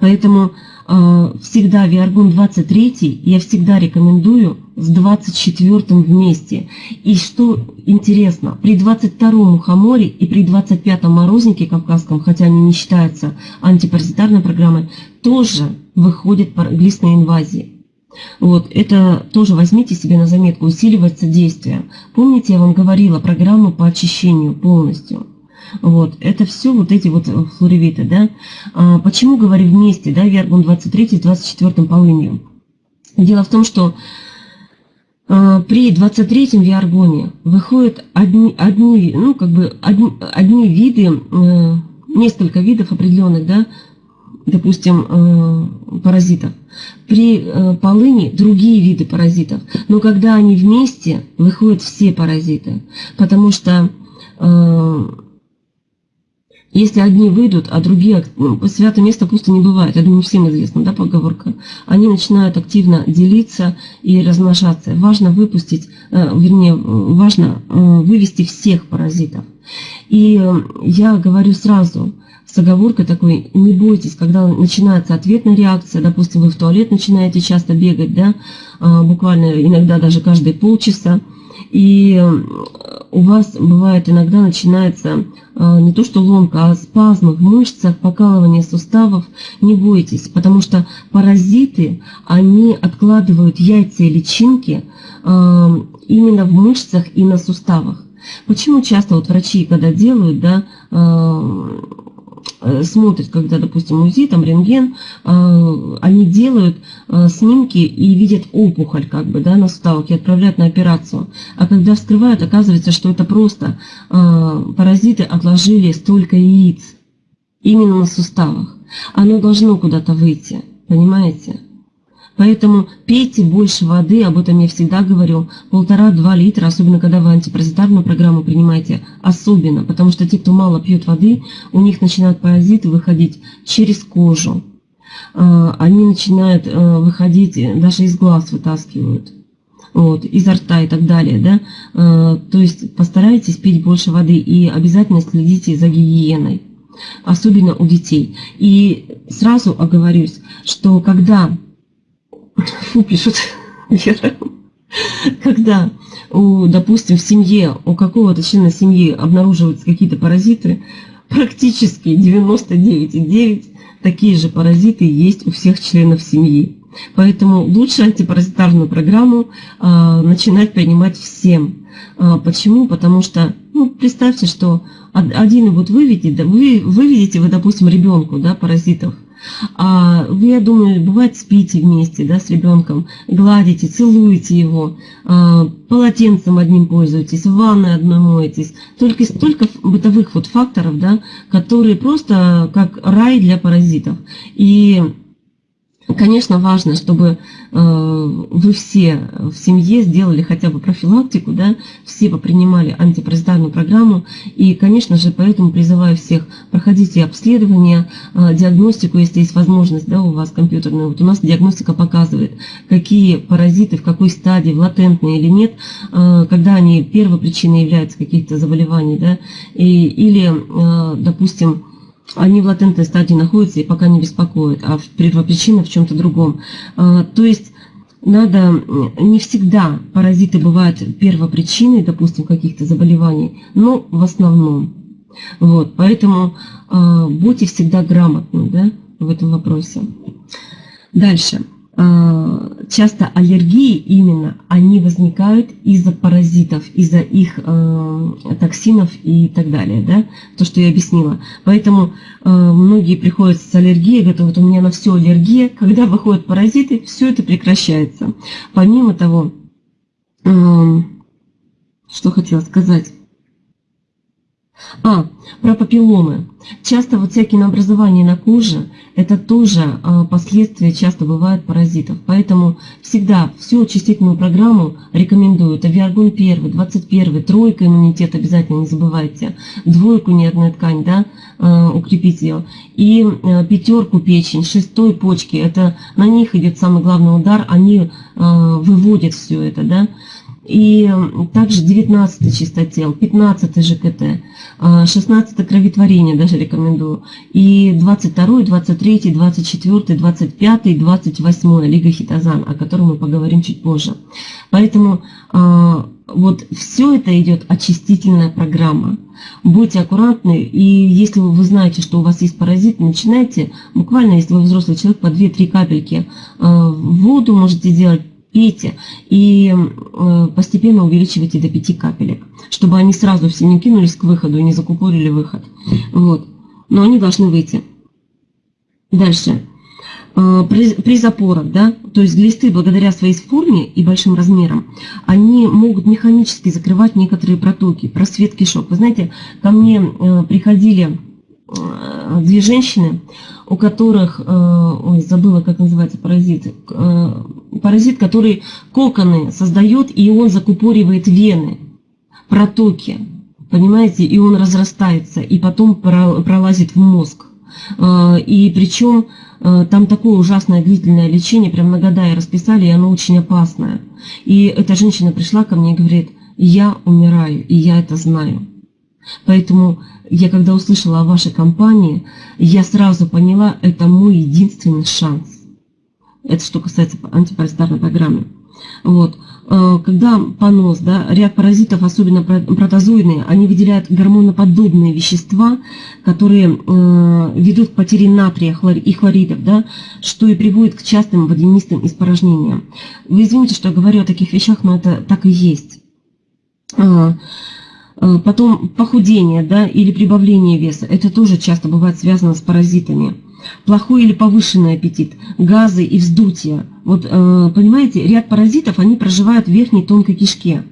Поэтому э, всегда Виаргон 23 я всегда рекомендую с 24 вместе. И что интересно, при 22 мухоморе и при 25 морознике кавказском, хотя они не считаются антипаразитарной программой, тоже выходят глистные инвазии. Вот, это тоже возьмите себе на заметку, усиливается действие. Помните, я вам говорила программу по очищению полностью. Вот, это все вот эти вот флоревиты, да. А, почему говорю вместе, да, Вергун 23 с 24 полынью? Дело в том, что а, при 23-м виаргоне выходят одни, одни, ну, как бы одни, одни виды, э, несколько видов определенных, да, допустим, э, паразитов. При э, полыни другие виды паразитов. Но когда они вместе, выходят все паразиты. Потому что э, если одни выйдут, а другие, ну, святое место пусто не бывает, я думаю, всем известна, да, поговорка, они начинают активно делиться и размножаться. Важно выпустить, вернее, важно вывести всех паразитов. И я говорю сразу – с оговоркой такой, не бойтесь, когда начинается ответная реакция, допустим, вы в туалет начинаете часто бегать, да, а, буквально иногда даже каждые полчаса, и у вас бывает иногда начинается а, не то что ломка, а спазмы в мышцах, покалывание суставов, не бойтесь, потому что паразиты, они откладывают яйца и личинки а, именно в мышцах и на суставах. Почему часто вот врачи, когда делают, да, Э, смотрят, когда, допустим, УЗИ, там рентген, э, они делают э, снимки и видят опухоль как бы, да, на суставах и отправляют на операцию. А когда вскрывают, оказывается, что это просто паразиты отложили столько яиц именно на суставах. Оно должно куда-то выйти, понимаете? Поэтому пейте больше воды, об этом я всегда говорю, полтора-два литра, особенно когда вы антипаразитарную программу принимаете, особенно, потому что те, кто мало пьет воды, у них начинают паразиты выходить через кожу. А, они начинают а, выходить, даже из глаз вытаскивают, вот, изо рта и так далее, да. А, то есть постарайтесь пить больше воды и обязательно следите за гигиеной, особенно у детей. И сразу оговорюсь, что когда фу, пишут, когда, у, допустим, в семье, у какого-то члена семьи обнаруживаются какие-то паразиты, практически 99,9 такие же паразиты есть у всех членов семьи. Поэтому лучше антипаразитарную программу э, начинать принимать всем. Э, почему? Потому что, ну, представьте, что один вот выведете, вы выведете вы, допустим, ребенку, да, паразитов, вы, я думаю, бывает спите вместе да, с ребенком, гладите, целуете его, а, полотенцем одним пользуетесь, ванной одной моетесь. Только столько бытовых вот факторов, да, которые просто как рай для паразитов. И Конечно, важно, чтобы э, вы все в семье сделали хотя бы профилактику, да, все принимали антипаразитарную программу. И, конечно же, поэтому призываю всех, проходите обследование, э, диагностику, если есть возможность да, у вас компьютерная. Вот у нас диагностика показывает, какие паразиты, в какой стадии, латентные или нет, э, когда они первой причиной являются каких-то заболеваний, да, и, или, допустим, они в латентной стадии находятся и пока не беспокоят, а первопричина в чем-то другом. А, то есть надо, не всегда паразиты бывают первопричиной, допустим, каких-то заболеваний, но в основном. Вот, поэтому э, будьте всегда грамотны да, в этом вопросе. Дальше. Э, часто аллергии именно, они возникают из-за паразитов, из-за их э, токсинов и так далее, да, то, что я объяснила. Поэтому э, многие приходят с аллергией, говорят, вот у меня на все аллергия, *laughs* когда выходят паразиты, все это прекращается. Помимо того, э, что хотела сказать, а, про папилломы. Часто вот всякие наобразования на коже, это тоже а, последствия часто бывают паразитов. Поэтому всегда всю очистительную программу рекомендую. Это Виаргон 1, 21, тройка иммунитет обязательно не забывайте. Двойку нервная ткань, да, а, укрепить ее. И а, пятерку печень, шестой почки, это на них идет самый главный удар, они выводят все это, да. И также 19 чистотел, 15 ЖКТ, 16 кроветворение даже рекомендую. И 22, 23, 24, 25, 28 Лига Хитозан, о котором мы поговорим чуть позже. Поэтому а, вот все это идет очистительная программа. Будьте аккуратны, и если вы знаете, что у вас есть паразит, начинайте, буквально, если вы взрослый человек, по 2-3 капельки а, в воду можете делать, пейте и э, постепенно увеличивайте до 5 капелек, чтобы они сразу все не кинулись к выходу и не закупорили выход. Вот. Но они должны выйти. Дальше. Э, при, при запорах, да, то есть глисты благодаря своей форме и большим размерам, они могут механически закрывать некоторые протоки, просвет кишок. Вы знаете, ко мне э, приходили две женщины, у которых, ой, забыла, как называется паразит, паразит, который коконы создает, и он закупоривает вены, протоки, понимаете, и он разрастается, и потом пролазит в мозг. А, и причем там такое ужасное длительное лечение, прям на года расписали, и оно очень опасное. И эта женщина пришла ко мне и говорит, я умираю, и я это знаю. Поэтому я когда услышала о вашей компании, я сразу поняла, это мой единственный шанс. Это что касается антипаразитарной программы. Вот. Э, когда понос, да, ряд паразитов, особенно протозоидные, они выделяют гормоноподобные вещества, которые э, ведут к потере натрия и хлоридов, да, что и приводит к частым водянистым испорожнениям. Вы извините, что я говорю о таких вещах, но это так и есть. Э, потом похудение да, или прибавление веса, это тоже часто бывает связано с паразитами плохой или повышенный аппетит, газы и вздутие. Вот, э, понимаете, ряд паразитов, они проживают в верхней тонкой кишке.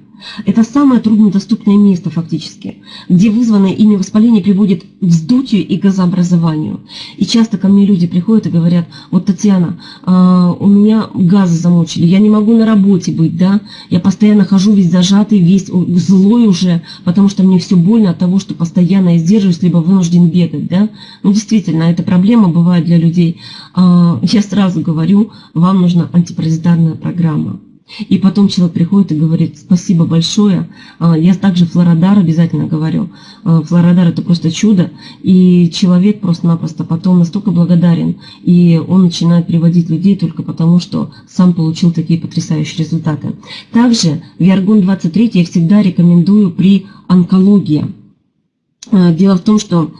Это самое труднодоступное место фактически, где вызванное ими воспаление приводит к вздутию и газообразованию. И часто ко мне люди приходят и говорят, вот, Татьяна, а, у меня газы замучили, я не могу на работе быть, да, я постоянно хожу весь зажатый, весь злой уже, потому что мне все больно от того, что постоянно я сдерживаюсь, либо вынужден бегать, да. Ну, действительно, эта проблема бывает для людей. А, я сразу говорю, вам нужна антипаразитарная программа. И потом человек приходит и говорит, спасибо большое. А, я также Флородар обязательно говорю. А, Флородар это просто чудо. И человек просто-напросто потом настолько благодарен. И он начинает приводить людей только потому, что сам получил такие потрясающие результаты. Также Виаргон 23 я всегда рекомендую при онкологии. А, дело в том, что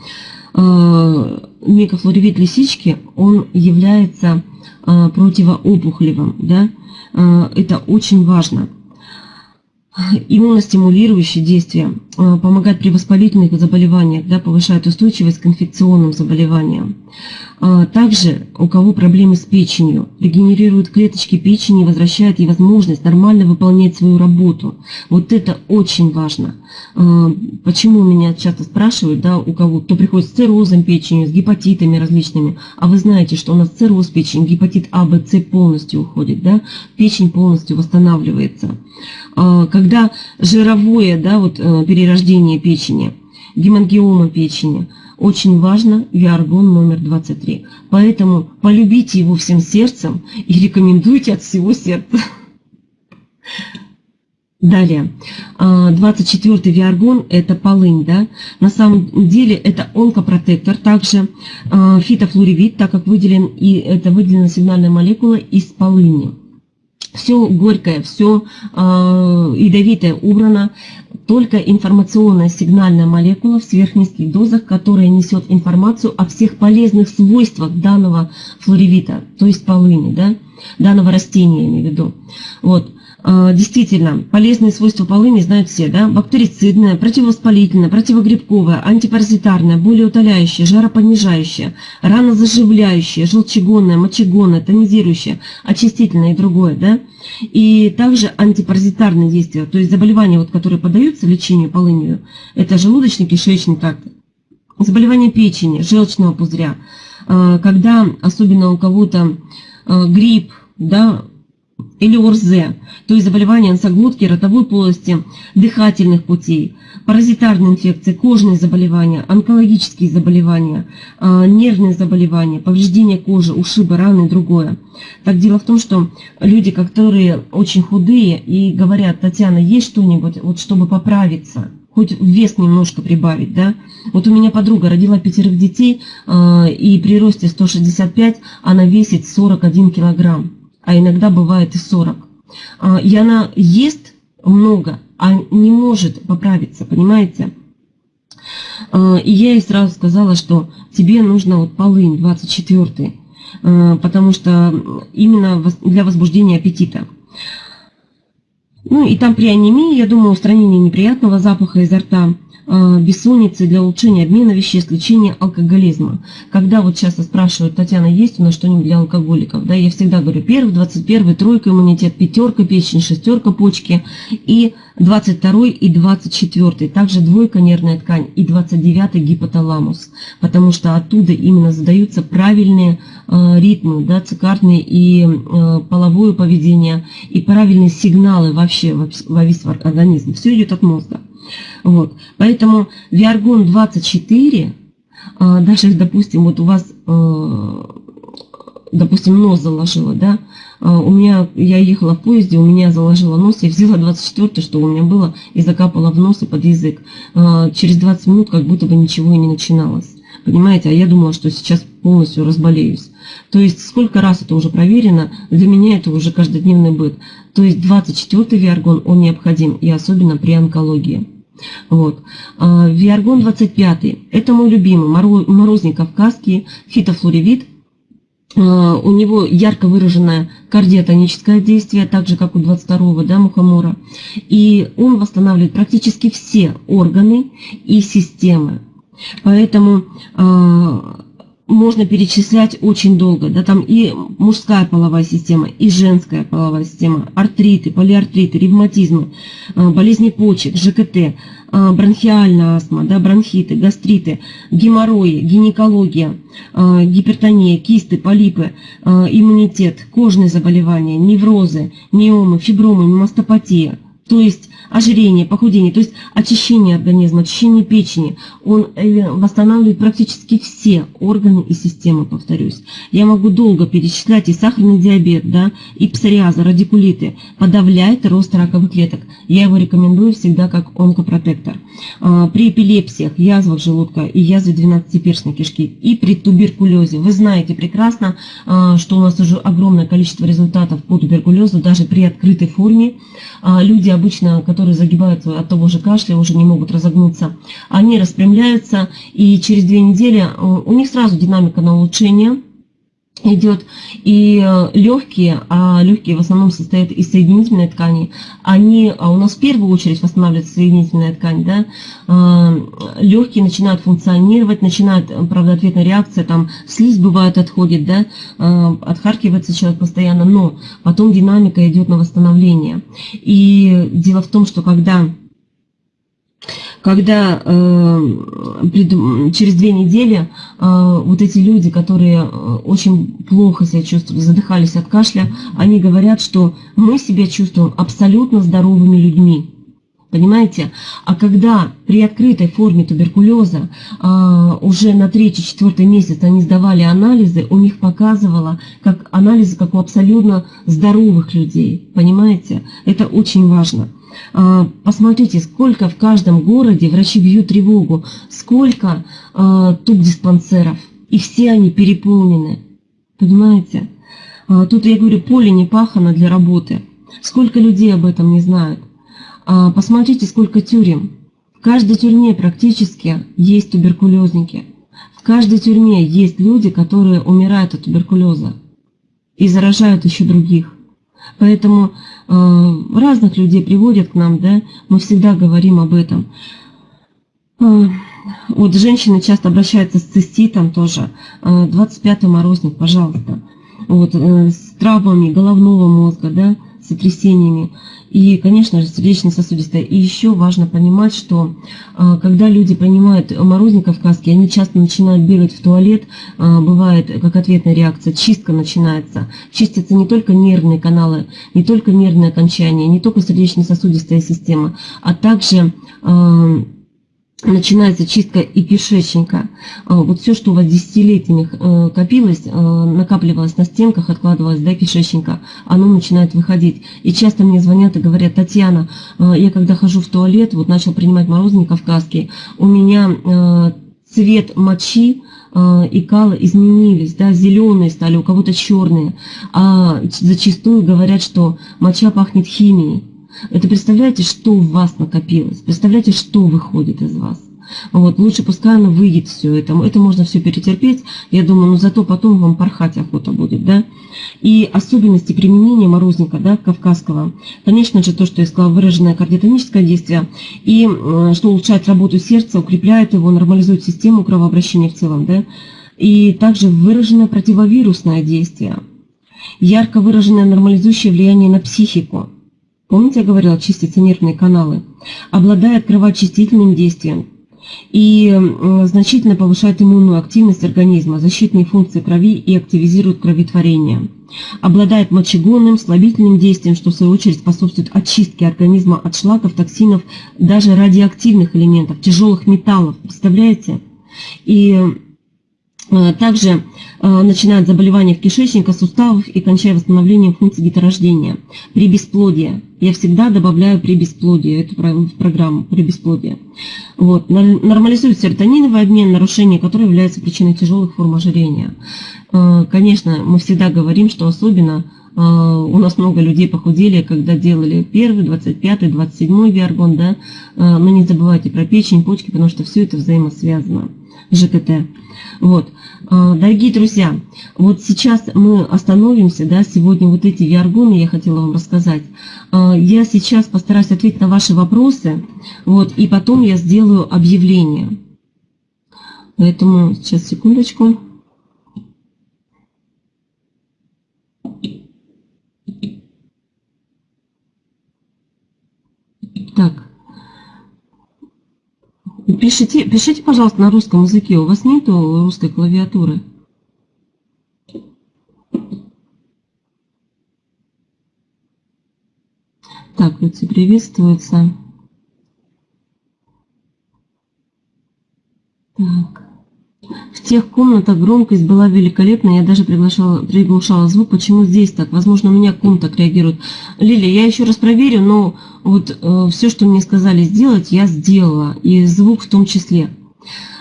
микрофлоревит лисички, он является противоопухолевым. Да? Это очень важно. Иммуностимулирующее действие, э, помогает при воспалительных заболеваниях, да, повышает устойчивость к инфекционным заболеваниям. А, также у кого проблемы с печенью, регенерирует клеточки печени и возвращает ей возможность нормально выполнять свою работу. Вот это очень важно. А, почему меня часто спрашивают, да, у кого, кто приходит с циррозом печени, с гепатитами различными, а вы знаете, что у нас цирроз печени, гепатит А, Б, С полностью уходит, да, печень полностью восстанавливается. А, когда жировое, да, вот э, перерождение печени, гемангиома печени – очень важно виаргон номер 23. Поэтому полюбите его всем сердцем и рекомендуйте от всего сердца. Далее, 24-й а, виаргон – это полынь, да? На самом деле это онкопротектор, также а, фитофлоревит, так как выделен, и это выделена сигнальная молекула из полыни все горькое, все э, ядовитое убрано, только информационная сигнальная молекула в сверхнизких дозах, которая несет информацию о всех полезных свойствах данного флоревита, то есть полыни, да, данного растения, я имею в виду. Вот. А, действительно, полезные свойства полыни знают все, да? Бактерицидная, противовоспалительная, противогрибковая, антипаразитарная, болеутоляющая, жаропонижающая, ранозаживляющая, желчегонная, мочегонная, тонизирующая, очистительная и другое, да? И также антипаразитарные действия, то есть заболевания, вот, которые поддаются лечению полынью, это желудочно-кишечный тракт, заболевания печени, желчного пузыря, а, когда особенно у кого-то а, грипп, да, или ОРЗ, то есть заболевания носоглотки, ротовой полости, дыхательных путей, паразитарные инфекции, кожные заболевания, онкологические заболевания, а, нервные заболевания, повреждения кожи, ушибы, раны и другое. Так дело в том, что люди, которые очень худые и говорят, Татьяна, есть что-нибудь, вот чтобы поправиться, хоть вес немножко прибавить, да. Вот у меня подруга родила пятерых детей, а, и при росте 165 она весит 41 килограмм а иногда бывает и 40. А, и она ест много, а не может поправиться, понимаете? А, и я ей сразу сказала, что тебе нужно вот полынь 24 а, потому что именно для возбуждения аппетита. Ну и там при анемии, я думаю, устранение неприятного запаха изо рта – бессонницы, для улучшения обмена веществ, лечения алкоголизма. Когда вот часто спрашивают, Татьяна, есть у нас что-нибудь для алкоголиков? Да, я всегда говорю, первый, двадцать первый, тройка иммунитет, пятерка печень, шестерка почки и 22 и 24, также двойка нервная ткань и 29 гипоталамус, потому что оттуда именно задаются правильные э, ритмы, да, цикарные и э, половое поведение, и правильные сигналы вообще во весь организм. Все идет от мозга. Вот. Поэтому Виаргон 24, а, даже, допустим, вот у вас, э, допустим, нос заложило, да, а, у меня, я ехала в поезде, у меня заложило нос, я взяла 24 что у меня было, и закапала в нос и под язык. А, через 20 минут как будто бы ничего и не начиналось. Понимаете, а я думала, что сейчас полностью разболеюсь. То есть сколько раз это уже проверено, для меня это уже каждодневный быт. То есть 24-й виаргон, он необходим, и особенно при онкологии. Вот. А, Виаргон 25. Это мой любимый, морозник кавказский, фитофлоревит. А, у него ярко выраженное кардиотоническое действие, так же, как у 22-го да, мухомора. И он восстанавливает практически все органы и системы. Поэтому а, можно перечислять очень долго. Да, там и мужская половая система, и женская половая система, артриты, полиартриты, ревматизмы, а, болезни почек, ЖКТ, а, бронхиальная астма, да, бронхиты, гастриты, геморрои, гинекология, а, гипертония, кисты, полипы, иммунитет, кожные заболевания, неврозы, миомы, фибромы, мастопатия. То есть ожирение, похудение, то есть очищение организма, очищение печени. Он э, восстанавливает практически все органы и системы, повторюсь. Я могу долго перечислять и сахарный диабет, да, и псориазы, радикулиты. Подавляет рост раковых клеток. Я его рекомендую всегда как онкопротектор. А, при эпилепсиях, язвах желудка и язве 12-перстной кишки и при туберкулезе. Вы знаете прекрасно, а, что у нас уже огромное количество результатов по туберкулезу, даже при открытой форме. А, люди обычно, которые загибаются от того же кашля, уже не могут разогнуться, они распрямляются, и через две недели у них сразу динамика на улучшение, идет и э, легкие, а легкие в основном состоят из соединительной ткани, они, а у нас в первую очередь восстанавливается соединительная ткань, да, э, легкие начинают функционировать, начинает, правда, ответная реакция, там слизь бывает отходит, да, э, отхаркивается человек постоянно, но потом динамика идет на восстановление. И дело в том, что когда когда э, через две недели э, вот эти люди, которые э, очень плохо себя чувствовали, задыхались от кашля, они говорят, что мы себя чувствуем абсолютно здоровыми людьми. Понимаете? А когда при открытой форме туберкулеза э, уже на третий-четвертый месяц они сдавали анализы, у них показывало как анализы, как у абсолютно здоровых людей. Понимаете? Это очень важно. А, посмотрите, сколько в каждом городе врачи бьют тревогу, сколько а, туб-диспансеров, и все они переполнены. Понимаете? А, тут, я говорю, поле не пахано для работы. Сколько людей об этом не знают. Посмотрите, сколько тюрем. В каждой тюрьме практически есть туберкулезники. В каждой тюрьме есть люди, которые умирают от туберкулеза и заражают еще других. Поэтому э, разных людей приводят к нам, да, мы всегда говорим об этом. Э, вот женщины часто обращаются с циститом тоже. Э, 25-й морозник, пожалуйста. Вот, э, с травмами головного мозга, да, сотрясениями и, конечно же, сердечно-сосудистая. И еще важно понимать, что а, когда люди принимают морозник кавказский, они часто начинают бегать в туалет, а, бывает как ответная реакция, чистка начинается. Чистятся не только нервные каналы, не только нервные окончания, не только сердечно-сосудистая система, а также а, начинается чистка и кишечника. А, вот все, что у вас десятилетиями э, копилось, э, накапливалось на стенках, откладывалось до кишечника, оно начинает выходить. И часто мне звонят и говорят, Татьяна, э, я когда хожу в туалет, вот начал принимать морозный кавказский, у меня цвет мочи и кала изменились, да, зеленые стали, у кого-то черные, а зачастую говорят, что моча пахнет химией. Это представляете, что в вас накопилось? Представляете, что выходит из вас? Вот, лучше пускай оно выйдет все это. Это можно все перетерпеть. Я думаю, но зато потом вам порхать охота будет, да. И особенности применения морозника, да, кавказского. Конечно же, то, что я сказала, выраженное кардиотоническое действие. И что улучшает работу сердца, укрепляет его, нормализует систему кровообращения в целом, да. И также выраженное противовирусное действие. Ярко выраженное нормализующее влияние на психику. Помните, я говорила, чистятся нервные каналы. Обладает кровоочистительным действием и значительно повышает иммунную активность организма, защитные функции крови и активизирует кроветворение. Обладает мочегонным, слабительным действием, что в свою очередь способствует очистке организма от шлаков, токсинов, даже радиоактивных элементов, тяжелых металлов. Представляете? И Э, также э, начинают заболевания кишечника, суставов и кончая восстановлением функций деторождения. При бесплодии. Я всегда добавляю при бесплодии эту программу при бесплодии. Вот. Нормализует серотониновый обмен, нарушение которое является причиной тяжелых форм ожирения. Э, конечно, мы всегда говорим, что особенно у нас много людей похудели, когда делали первый, 25, 27 виаргон, да, но не забывайте про печень, почки, потому что все это взаимосвязано. ЖКТ. Вот. А, дорогие друзья, вот сейчас мы остановимся, да, сегодня вот эти виаргоны я хотела вам рассказать. А, я сейчас постараюсь ответить на ваши вопросы, вот, и потом я сделаю объявление. Поэтому сейчас секундочку. Так. Пишите, пишите, пожалуйста, на русском языке. У вас нету русской клавиатуры? Так, люди приветствуются. Так. Тех комнатах громкость была великолепная, я даже приглашала, приглушала звук. Почему здесь так? Возможно, у меня ком так реагирует. Лилия, я еще раз проверю, но вот э, все, что мне сказали сделать, я сделала. И звук в том числе.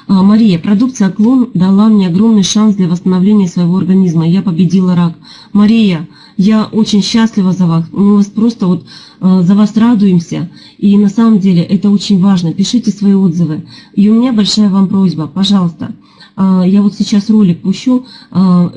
А, Мария, продукция клон дала мне огромный шанс для восстановления своего организма. Я победила рак. Мария, я очень счастлива за вас. Мы вас просто вот э, за вас радуемся. И на самом деле это очень важно. Пишите свои отзывы. И у меня большая вам просьба, пожалуйста, я вот сейчас ролик пущу, а,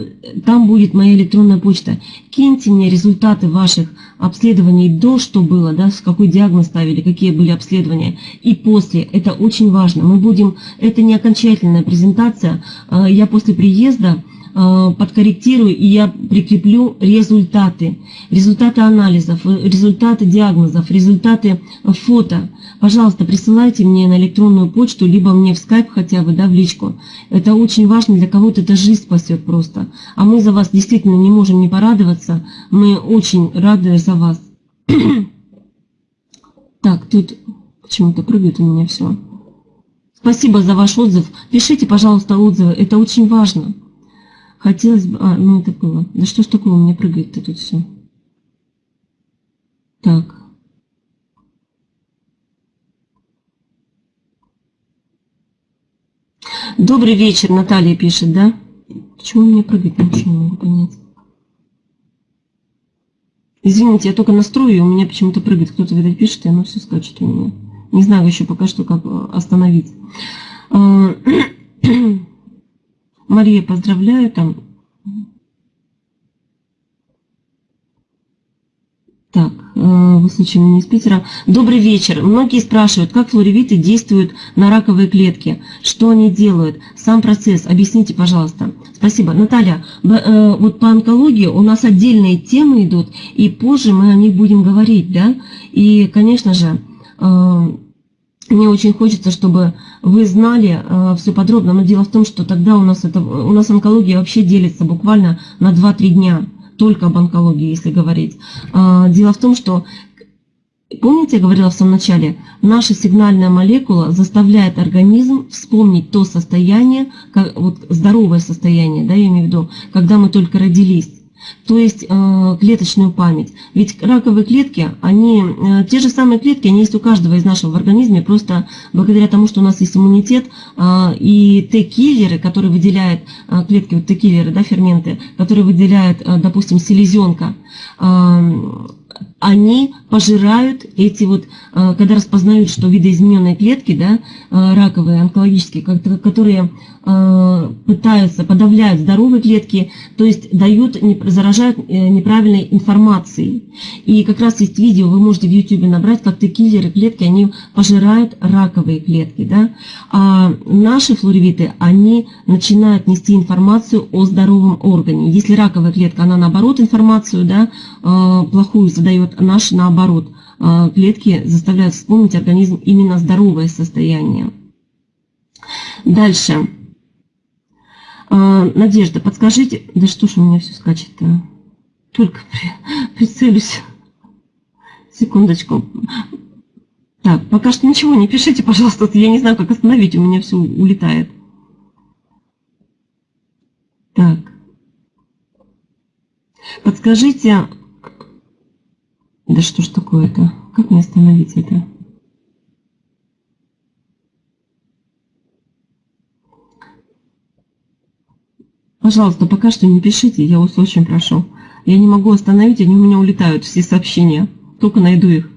там будет моя электронная почта. Киньте мне результаты ваших обследований до, что было, да, с какой диагноз ставили, какие были обследования, и после. Это очень важно. Мы будем, это не окончательная презентация. А, я после приезда подкорректирую и я прикреплю результаты. Результаты анализов, результаты диагнозов, результаты фото. Пожалуйста, присылайте мне на электронную почту, либо мне в скайп хотя бы, да, в личку. Это очень важно, для кого-то это жизнь спасет просто. А мы за вас действительно не можем не порадоваться. Мы очень рады за вас. *coughs* Так, тут почему-то прыгает у меня все. Спасибо за ваш отзыв. Пишите, пожалуйста, отзывы. Это очень важно. Хотелось бы... А, ну это было. Да что ж такое у меня прыгает-то тут все? Так. Добрый вечер, Наталья пишет, да? Почему у меня прыгает? Ничего не могу понять. Извините, я только настрою, и у меня почему-то прыгает. Кто-то, видать, пишет, и оно все скачет у меня. Не знаю еще пока что, как э, остановить. А, *clears throat* Мария, поздравляю там. Так, вы слышите меня из Питера. Добрый вечер. Многие спрашивают, как флоревиты действуют на раковые клетки, что они делают, сам процесс. Объясните, пожалуйста. Спасибо. Наталья, э, вот по онкологии у нас отдельные темы идут, и позже мы о них будем говорить, да? И, конечно же, э, мне очень хочется, чтобы вы знали э, все подробно, но дело в том, что тогда у нас, это, у нас онкология вообще делится буквально на 2-3 дня, только об онкологии, если говорить. Э, дело в том, что, помните, я говорила в самом начале, наша сигнальная молекула заставляет организм вспомнить то состояние, как, вот здоровое состояние, да, я имею в виду, когда мы только родились то есть э, клеточную память. Ведь раковые клетки, они, э, те же самые клетки, они есть у каждого из нашего в организме, просто благодаря тому, что у нас есть иммунитет, э, и Т-киллеры, которые выделяют клетки, вот Т-киллеры, да, ферменты, которые выделяют, допустим, селезенка, они пожирают эти вот, э, когда распознают, что видоизмененные клетки, да, э, раковые, онкологические, которые э, пытаются, подавляют здоровые клетки, то есть дают, заражают неправильной информацией. И как раз есть видео, вы можете в YouTube набрать, как Т-киллеры клетки, они пожирают раковые клетки. Да? А наши флоревиты, они начинают нести информацию о здоровом органе. Если раковая клетка, она наоборот информацию да, плохую задает вот наши наоборот а, клетки заставляют вспомнить организм именно здоровое состояние. Дальше. А, Надежда, подскажите, да что ж у меня все скачет-то? Только при, прицелюсь. Секундочку. Так, пока что ничего не пишите, пожалуйста, я не знаю, как остановить, у меня все улетает. Так. Подскажите, да что ж такое-то? Как мне остановить это? Пожалуйста, пока что не пишите, я вас очень прошу. Я не могу остановить, они у меня улетают, все сообщения. Только найду их.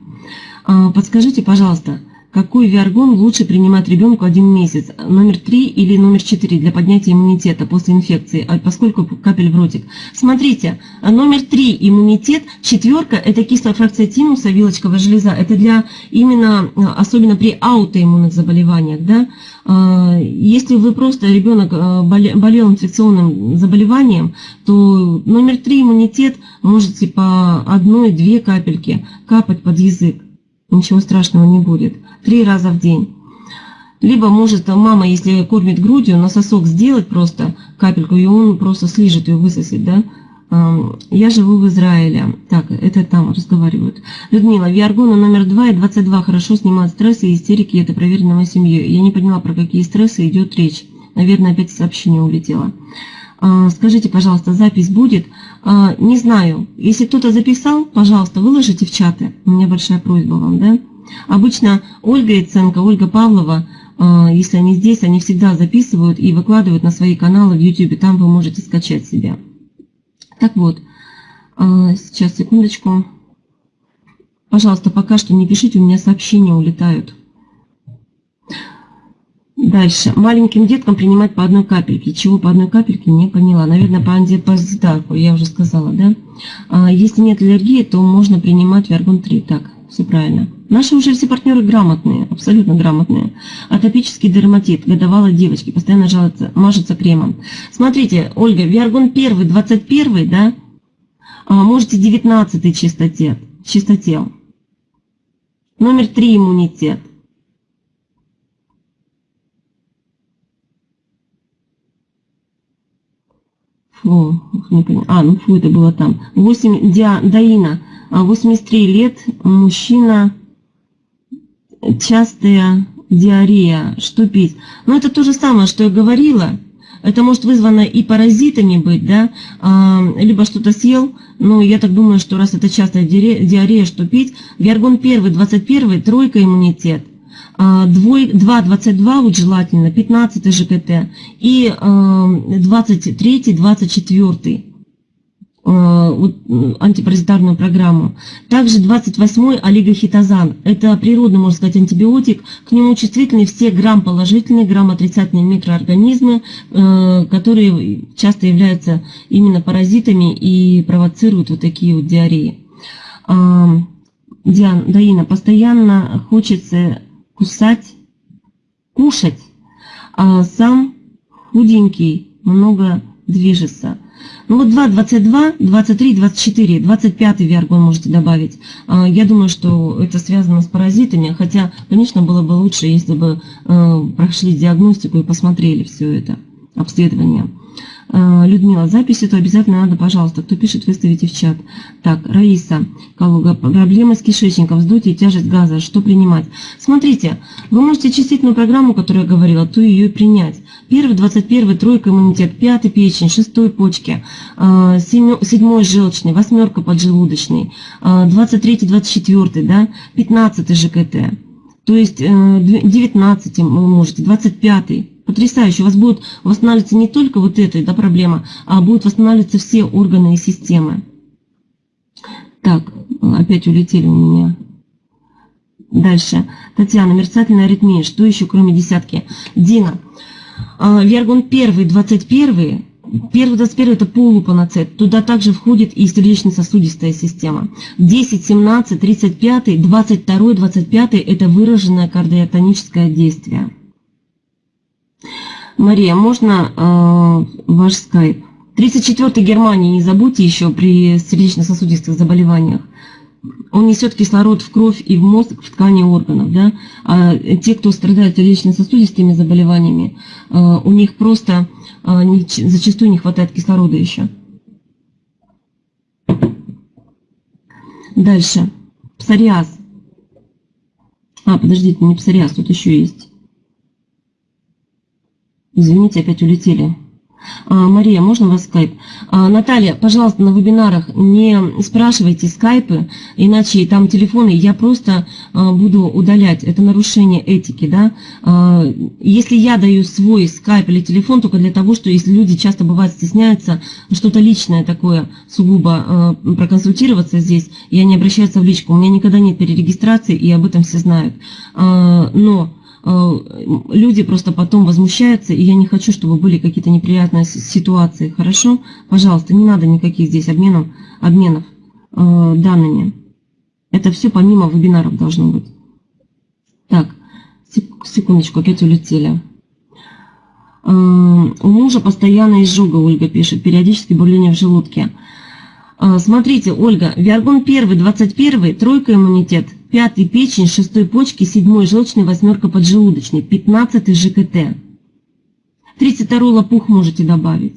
А, подскажите, пожалуйста, какой виаргон лучше принимать ребенку один месяц? Номер 3 или номер 4 для поднятия иммунитета после инфекции, а поскольку капель в ротик? Смотрите, номер 3 иммунитет, четверка это кислая фракция тимуса, вилочковая железа. Это для именно, особенно при аутоиммунных заболеваниях. Да? А, если вы просто ребенок а, болел инфекционным заболеванием, то номер 3 иммунитет можете по одной-две капельки капать под язык ничего страшного не будет. Три раза в день. Либо может мама, если кормит грудью, на сосок сделать просто капельку, и он просто слижет ее, высосет, да? Я живу в Израиле. Так, это там разговаривают. Людмила, Виаргона номер 2 и 22 хорошо снимают стрессы и истерики, это проверено моей семьей. Я не поняла, про какие стрессы идет речь. Наверное, опять сообщение улетело. А, скажите, пожалуйста, запись будет? А, не знаю. Если кто-то записал, пожалуйста, выложите в чаты. У меня большая просьба вам, да? Обычно Ольга Яценко, Ольга Павлова, а, если они здесь, они всегда записывают и выкладывают на свои каналы в YouTube. Там вы можете скачать себя. Так вот, сейчас, секундочку. Пожалуйста, пока что не пишите, у меня сообщения улетают. Дальше. Маленьким деткам принимать по одной капельке. Чего по одной капельке, не поняла. Наверное, по антипаразитарку, я уже сказала, да? А если нет аллергии, то можно принимать Виаргон-3. Так, все правильно. Наши уже все партнеры грамотные, абсолютно грамотные. Атопический дерматит, годовалой девочки, постоянно жалуется, мажется кремом. Смотрите, Ольга, Виаргон 1, 21, да? А, можете 19 чистотел. чистотел. Номер 3 иммунитет. Фу, не понимаю. А, ну фу, это было там. 8, Диа, Даина, 83 лет, мужчина, частая диарея, что пить? Ну, это то же самое, что я говорила. Это может вызвано и паразитами быть, да, а, либо что-то съел, но я так думаю, что раз это частая диарея, что пить? Виаргон 1, 21, тройка иммунитет. 2.22 а, вот желательно, 15 ЖКТ и 23, 24 а, вот, антипаразитарную программу. Также 28-й олигохитозан. Это природный, можно сказать, антибиотик. К нему чувствительны все грамм-положительные, грамм-отрицательные микроорганизмы, э, которые часто являются именно паразитами и провоцируют вот такие вот диареи. А, Диан, Даина, постоянно хочется кусать, кушать, а сам худенький, много движется. Ну вот 2, 22, 23, 24, 25 виаргон можете добавить. А, я думаю, что это связано с паразитами, хотя, конечно, было бы лучше, если бы э, прошли диагностику и посмотрели все это, обследование. Э, Людмила, запись эту обязательно надо, пожалуйста. Кто пишет, выставите в чат. Так, Раиса Калуга, проблемы с кишечником, вздутие, тяжесть газа, что принимать? Смотрите, вы можете чистительную программу, которую я говорила, то ее принять. Первый, двадцать первый, тройка иммунитет, пятый печень, шестой почки, э, седьмой желчный, восьмерка поджелудочный, э, двадцать третий, двадцать четвертый, да, пятнадцатый ЖКТ. То есть 19 вы можете, 25 потрясающе. У вас будет восстанавливаться не только вот эта да, проблема, а будут восстанавливаться все органы и системы. Так, опять улетели у меня. Дальше. Татьяна, мерцательная аритмия. Что еще, кроме десятки? Дина. А, Вергун 1, 21. Первый 21 это полупаноцет. Туда также входит и сердечно-сосудистая система. 10, 17, 35, 22, 25 это выраженное кардиотоническое действие. Мария, можно э, ваш скайп? 34-й Германии не забудьте еще при сердечно-сосудистых заболеваниях. Он несет кислород в кровь и в мозг, в ткани органов. Да? А те, кто страдает сердечно-сосудистыми заболеваниями, э, у них просто э, не, зачастую не хватает кислорода еще. Дальше. Псориаз. А, подождите, не псориаз, тут еще есть. Извините, опять улетели. А, Мария, можно вас скайп? А, Наталья, пожалуйста, на вебинарах не спрашивайте скайпы, иначе там телефоны я просто а, буду удалять. Это нарушение этики, да? А, если я даю свой скайп или телефон, только для того, что если люди часто бывают стесняются, что-то личное такое, сугубо а, проконсультироваться здесь, и они обращаются в личку. У меня никогда нет перерегистрации, и об этом все знают. А, но люди просто потом возмущаются, и я не хочу, чтобы были какие-то неприятные ситуации. Хорошо? Пожалуйста, не надо никаких здесь обменов, обменов э, данными. Это все помимо вебинаров должно быть. Так, секундочку, опять улетели. Э, у мужа постоянно изжога, Ольга пишет, периодически бурление в желудке. Э, смотрите, Ольга, Виаргон 1, 21, тройка иммунитет – пятый печень, шестой почки, седьмой желчный, восьмерка поджелудочный, пятнадцатый ЖКТ. 32 лопух можете добавить.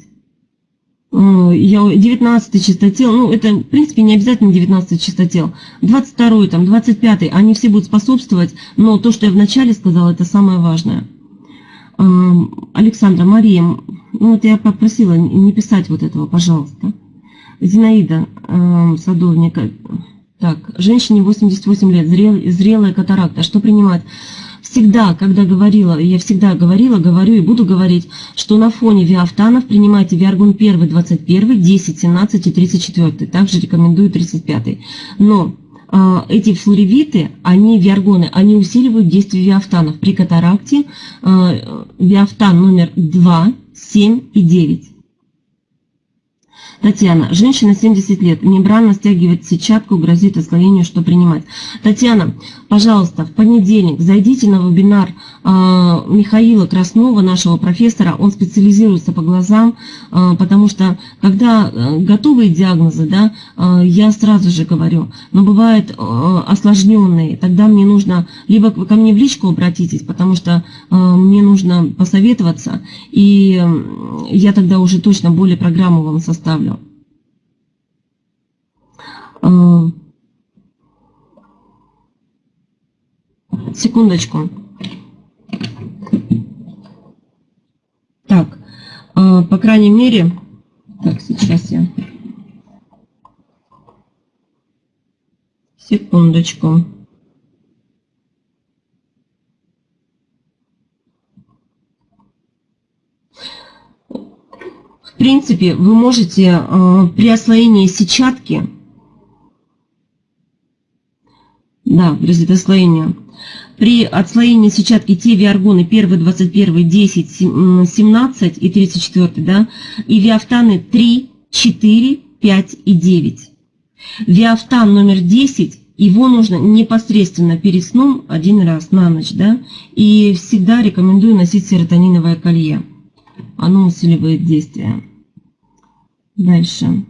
19 э, чистотел, ну это в принципе не обязательно 19 чистотел, 22 там, 25 они все будут способствовать, но то, что я вначале сказала, это самое важное. Э, Александра, Мария, ну вот я попросила не писать вот этого, пожалуйста. Зинаида э, Садовника, так, женщине 88 лет, зрел, зрелая катаракта. Что принимать? Всегда, когда говорила, я всегда говорила, говорю и буду говорить, что на фоне виафтанов принимайте виаргон 1, 21, 10, 17 и 34. Также рекомендую 35. Но а, эти флоревиты, они, виаргоны, они усиливают действие виафтанов. При катаракте а, виафтан номер 2, 7 и 9. Татьяна, женщина 70 лет, мембрана стягивает сетчатку, грозит осложнению, что принимать. Татьяна, пожалуйста, в понедельник зайдите на вебинар э, Михаила Краснова, нашего профессора. Он специализируется по глазам, э, потому что когда э, готовые диагнозы, да, э, я сразу же говорю, но бывают э, осложненные, тогда мне нужно, либо ко мне в личку обратитесь, потому что э, мне нужно посоветоваться, и я тогда уже точно более программу вам составлю. Э, секундочку. Так, э, по крайней мере, так, сейчас я... Секундочку. В принципе, вы можете э, при освоении сетчатки Да, грозит отслоение. При отслоении сетчатки те виаргоны 1, 21, 10, 17 и 34, да, и виафтаны 3, 4, 5 и 9. Виафтан номер 10, его нужно непосредственно перед сном один раз на ночь, да, и всегда рекомендую носить серотониновое колье. Оно усиливает действие. Дальше.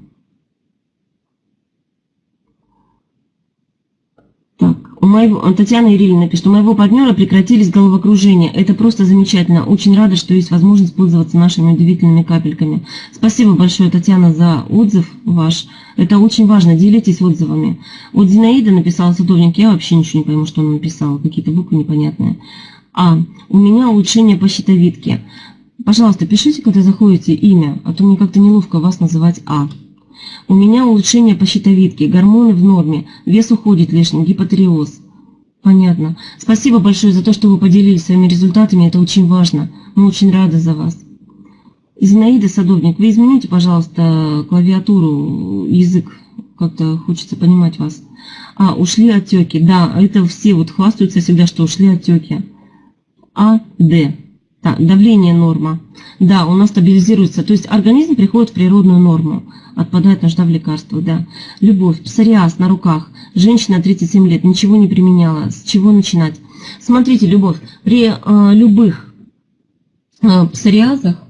Так, у моего, Татьяна Ирильевна пишет, у моего партнера прекратились головокружения. Это просто замечательно. Очень рада, что есть возможность пользоваться нашими удивительными капельками. Спасибо большое, Татьяна, за отзыв ваш. Это очень важно, делитесь отзывами. Вот Зинаида написала садовник, я вообще ничего не пойму, что он написал, какие-то буквы непонятные. А, у меня улучшение по щитовидке. Пожалуйста, пишите, когда заходите имя, а то мне как-то неловко вас называть А. У меня улучшение по щитовидке, гормоны в норме, вес уходит лишний, гипотереоз. Понятно. Спасибо большое за то, что вы поделились своими результатами, это очень важно. Мы очень рады за вас. Зинаида Садовник, вы измените, пожалуйста, клавиатуру, язык, как-то хочется понимать вас. А, ушли отеки, да, это все вот хвастаются всегда, что ушли отеки. А, Д. Так, давление норма. Да, у нас стабилизируется, то есть организм приходит в природную норму отпадает нужда в лекарствах, да. Любовь, псориаз на руках, женщина 37 лет, ничего не применяла, с чего начинать? Смотрите, любовь, при э, любых э, псориазах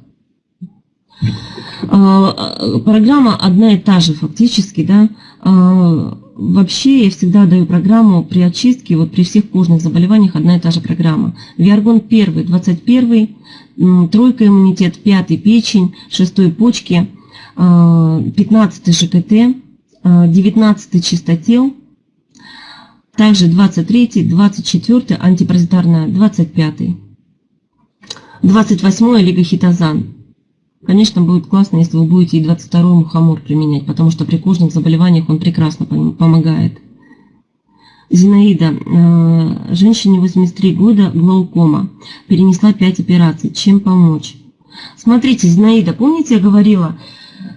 э, программа одна и та же фактически, да. Э, вообще я всегда даю программу при очистке, вот при всех кожных заболеваниях одна и та же программа. Виаргон 1, 21, тройка иммунитет, пятый печень, шестой почки, 15 ЖКТ, 19 чистотел, также 23, 24 антипаразитарная, 25. 28 лигохитозан. Конечно, будет классно, если вы будете и 22 мухомор применять, потому что при кожных заболеваниях он прекрасно помогает. Зинаида, э, женщине 83 года, глаукома, перенесла 5 операций. Чем помочь? Смотрите, Зинаида, помните, я говорила,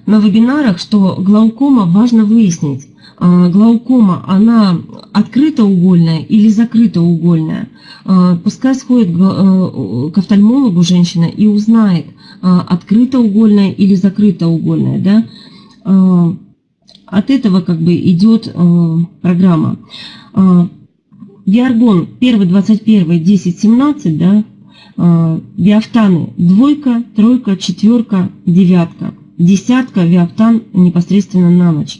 на вебинарах, что глаукома важно выяснить, а, глаукома, она открытоугольная или закрытоугольная. А, пускай сходит к офтальмологу женщина и узнает, а, открытоугольная или закрытоугольная. Да? От этого как бы идет программа. Виаргон 1, 21, 10, 17, да, Виафтаны двойка, тройка, четверка, девятка десятка виаптан непосредственно на ночь.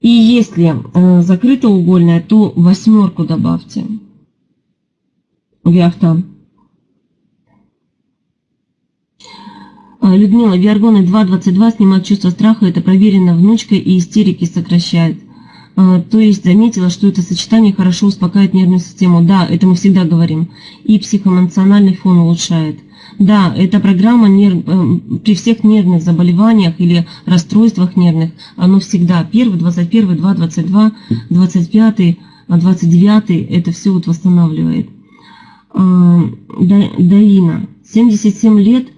И если э, закрытоугольная, то восьмерку добавьте. Виаптан. А, Людмила, Виаргоны 2.22 снимают чувство страха, это проверено внучкой и истерики сокращает. А, то есть заметила, что это сочетание хорошо успокаивает нервную систему. Да, это мы всегда говорим. И психоэмоциональный фон улучшает. Да, эта программа нерв... Э, при всех нервных заболеваниях или расстройствах нервных, оно всегда 1, 21, 2, 22, 25, 29, это все вот восстанавливает. А, Даина, 77 лет,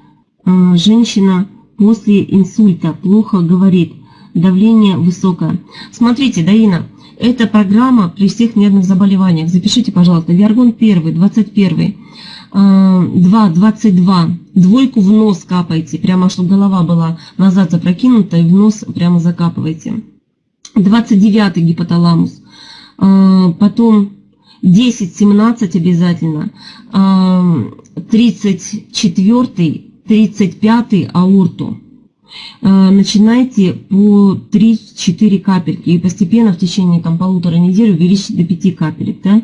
а, женщина после инсульта плохо говорит. давление высокое. Смотрите, Даина, эта программа при всех нервных заболеваниях. Запишите, пожалуйста, Виаргон 1, 21, 2, 22. Двойку в нос капайте, прямо чтобы голова была назад запрокинута и в нос прямо закапывайте. 29 гипоталамус. А, потом 10, 17 обязательно. 34, 35 аорту. А, начинайте по 3-4 капельки и постепенно в течение там, полутора недель увеличить до 5 капелек. Да?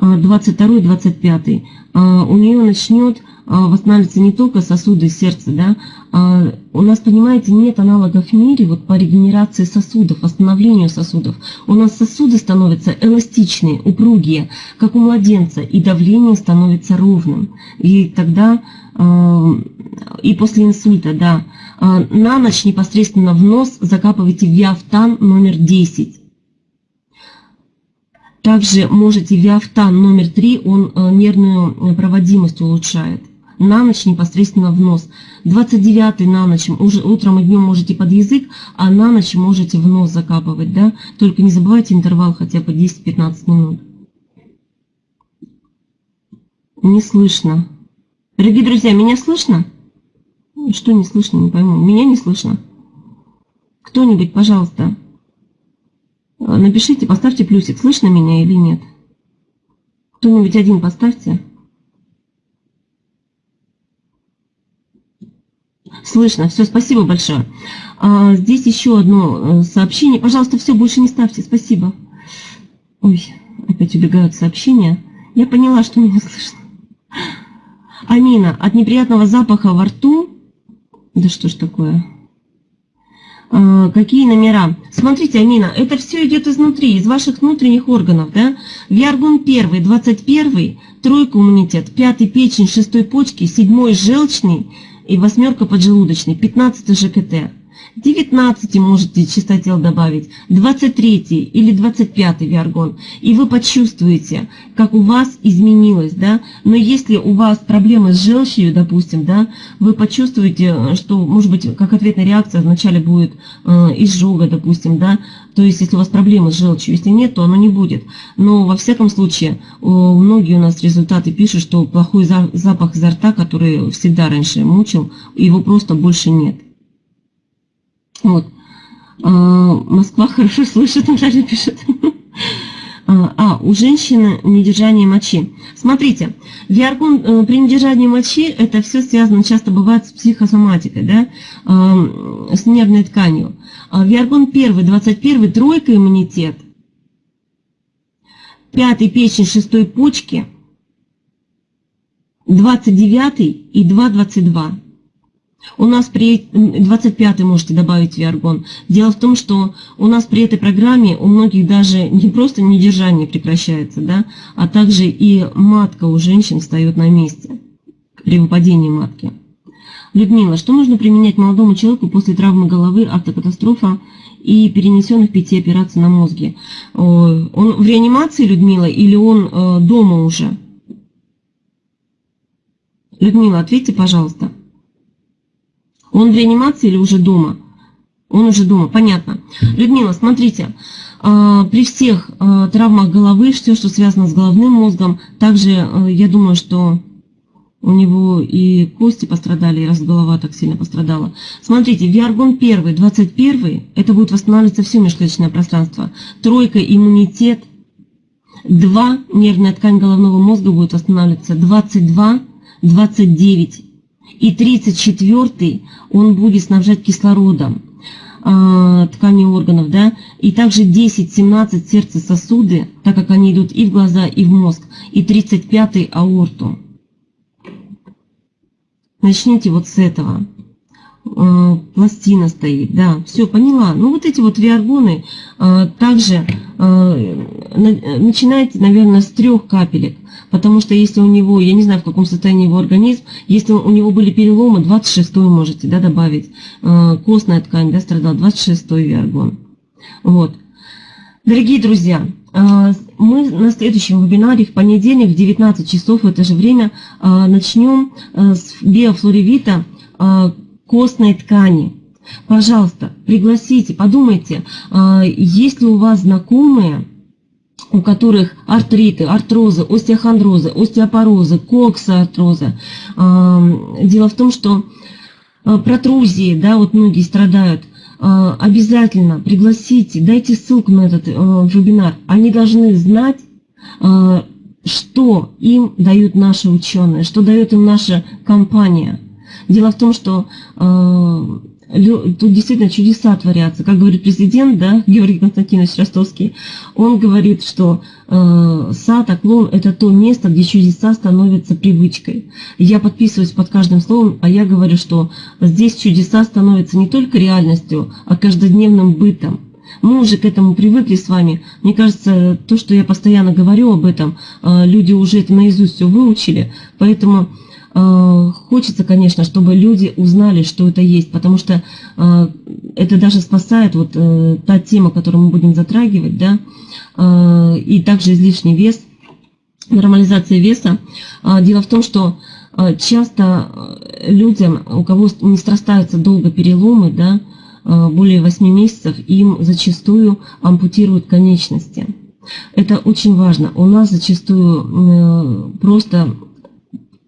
22-25. А, у нее начнет а, восстанавливаться не только сосуды сердца, да, а у нас, понимаете, нет аналогов в мире вот по регенерации сосудов, восстановлению сосудов. У нас сосуды становятся эластичные, упругие, как у младенца, и давление становится ровным. И тогда, и после инсульта, да, на ночь непосредственно в нос закапывайте виафтан номер 10. Также можете виафтан номер 3, он нервную проводимость улучшает на ночь непосредственно в нос. 29 на ночь, уже утром и днем можете под язык, а на ночь можете в нос закапывать, да? Только не забывайте интервал хотя бы 10-15 минут. Не слышно. Дорогие друзья, меня слышно? Что не слышно, не пойму. Меня не слышно. Кто-нибудь, пожалуйста, напишите, поставьте плюсик, слышно меня или нет. Кто-нибудь один поставьте. Слышно. Все, спасибо большое. А, здесь еще одно э, сообщение. Пожалуйста, все, больше не ставьте. Спасибо. Ой, опять убегают сообщения. Я поняла, что меня *laughs* слышно. Амина, от неприятного запаха во рту... Да что ж такое? А, какие номера? Смотрите, Амина, это все идет изнутри, из ваших внутренних органов, да? Виаргон 1, 21, тройка иммунитет, пятый печень, шестой почки, седьмой желчный, и восьмерка поджелудочный, 15 ЖКТ. 19 можете чистотел добавить, 23 или 25 виаргон, и вы почувствуете, как у вас изменилось, да, но если у вас проблемы с желчью, допустим, да, вы почувствуете, что, может быть, как ответная реакция вначале будет э, изжога, допустим, да, то есть если у вас проблемы с желчью, если нет, то оно не будет, но во всяком случае, э, многие у нас результаты пишут, что плохой запах изо рта, который всегда раньше мучил, его просто больше нет. Вот. А, Москва хорошо слышит, Наталья пишет. А, а, у женщины недержание мочи. Смотрите, виаргон э, при недержании мочи, это все связано, часто бывает с психосоматикой, да, э, с нервной тканью. А виаргон 1, 21, тройка иммунитет, пятый печень, шестой почки, 29 и 2,22. У нас при 25 можете добавить виаргон. Дело в том, что у нас при этой программе у многих даже не просто недержание прекращается, да, а также и матка у женщин встает на месте при выпадении матки. Людмила, что нужно применять молодому человеку после травмы головы, автокатастрофа и перенесенных пяти операций на мозге? Он в реанимации, Людмила, или он э, дома уже? Людмила, ответьте, пожалуйста. Он в реанимации или уже дома? Он уже дома, понятно. Людмила, смотрите, а, при всех а, травмах головы, все, что связано с головным мозгом, также а, я думаю, что у него и кости пострадали, раз голова так сильно пострадала. Смотрите, Виаргон 1, 21, это будет восстанавливаться все межклеточное пространство. Тройка, иммунитет. 2, нервная ткань головного мозга будет восстанавливаться. 22, 29 и 34 он будет снабжать кислородом э, ткани органов, да, и также 10-17 сердце сосуды, так как они идут и в глаза, и в мозг, и 35 аорту. Начните вот с этого. Э, пластина стоит, да, все, поняла. Ну, вот эти вот виаргоны э, также э, начинайте, наверное, с трех капелек, потому что если у него, я не знаю, в каком состоянии его организм, если у него были переломы, 26 можете, да, добавить, костная ткань, да, страдал, 26 виаргон. Вот. Дорогие друзья, мы на следующем вебинаре в понедельник в 19 часов в это же время начнем с биофлоревита костной ткани. Пожалуйста, пригласите, подумайте, а, есть ли у вас знакомые, у которых артриты, артрозы, остеохондрозы, остеопорозы, коксоартрозы. Дело в том, что протрузии, да, вот многие страдают, обязательно пригласите, дайте ссылку на этот вебинар. Они должны знать, что им дают наши ученые, что дает им наша компания. Дело в том, что тут действительно чудеса творятся. Как говорит президент, да, Георгий Константинович Ростовский, он говорит, что э, сад, оклон – это то место, где чудеса становятся привычкой. Я подписываюсь под каждым словом, а я говорю, что здесь чудеса становятся не только реальностью, а каждодневным бытом. Мы уже к этому привыкли с вами. Мне кажется, то, что я постоянно говорю об этом, э, люди уже это наизусть все выучили, поэтому Э, хочется, конечно, чтобы люди узнали, что это есть, потому что э, это даже спасает вот э, та тема, которую мы будем затрагивать, да, и также излишний вес, нормализация веса. Дело в том, что часто людям, у кого не срастаются долго переломы, да, более 8 месяцев, им зачастую ампутируют конечности. Это очень важно. У нас зачастую просто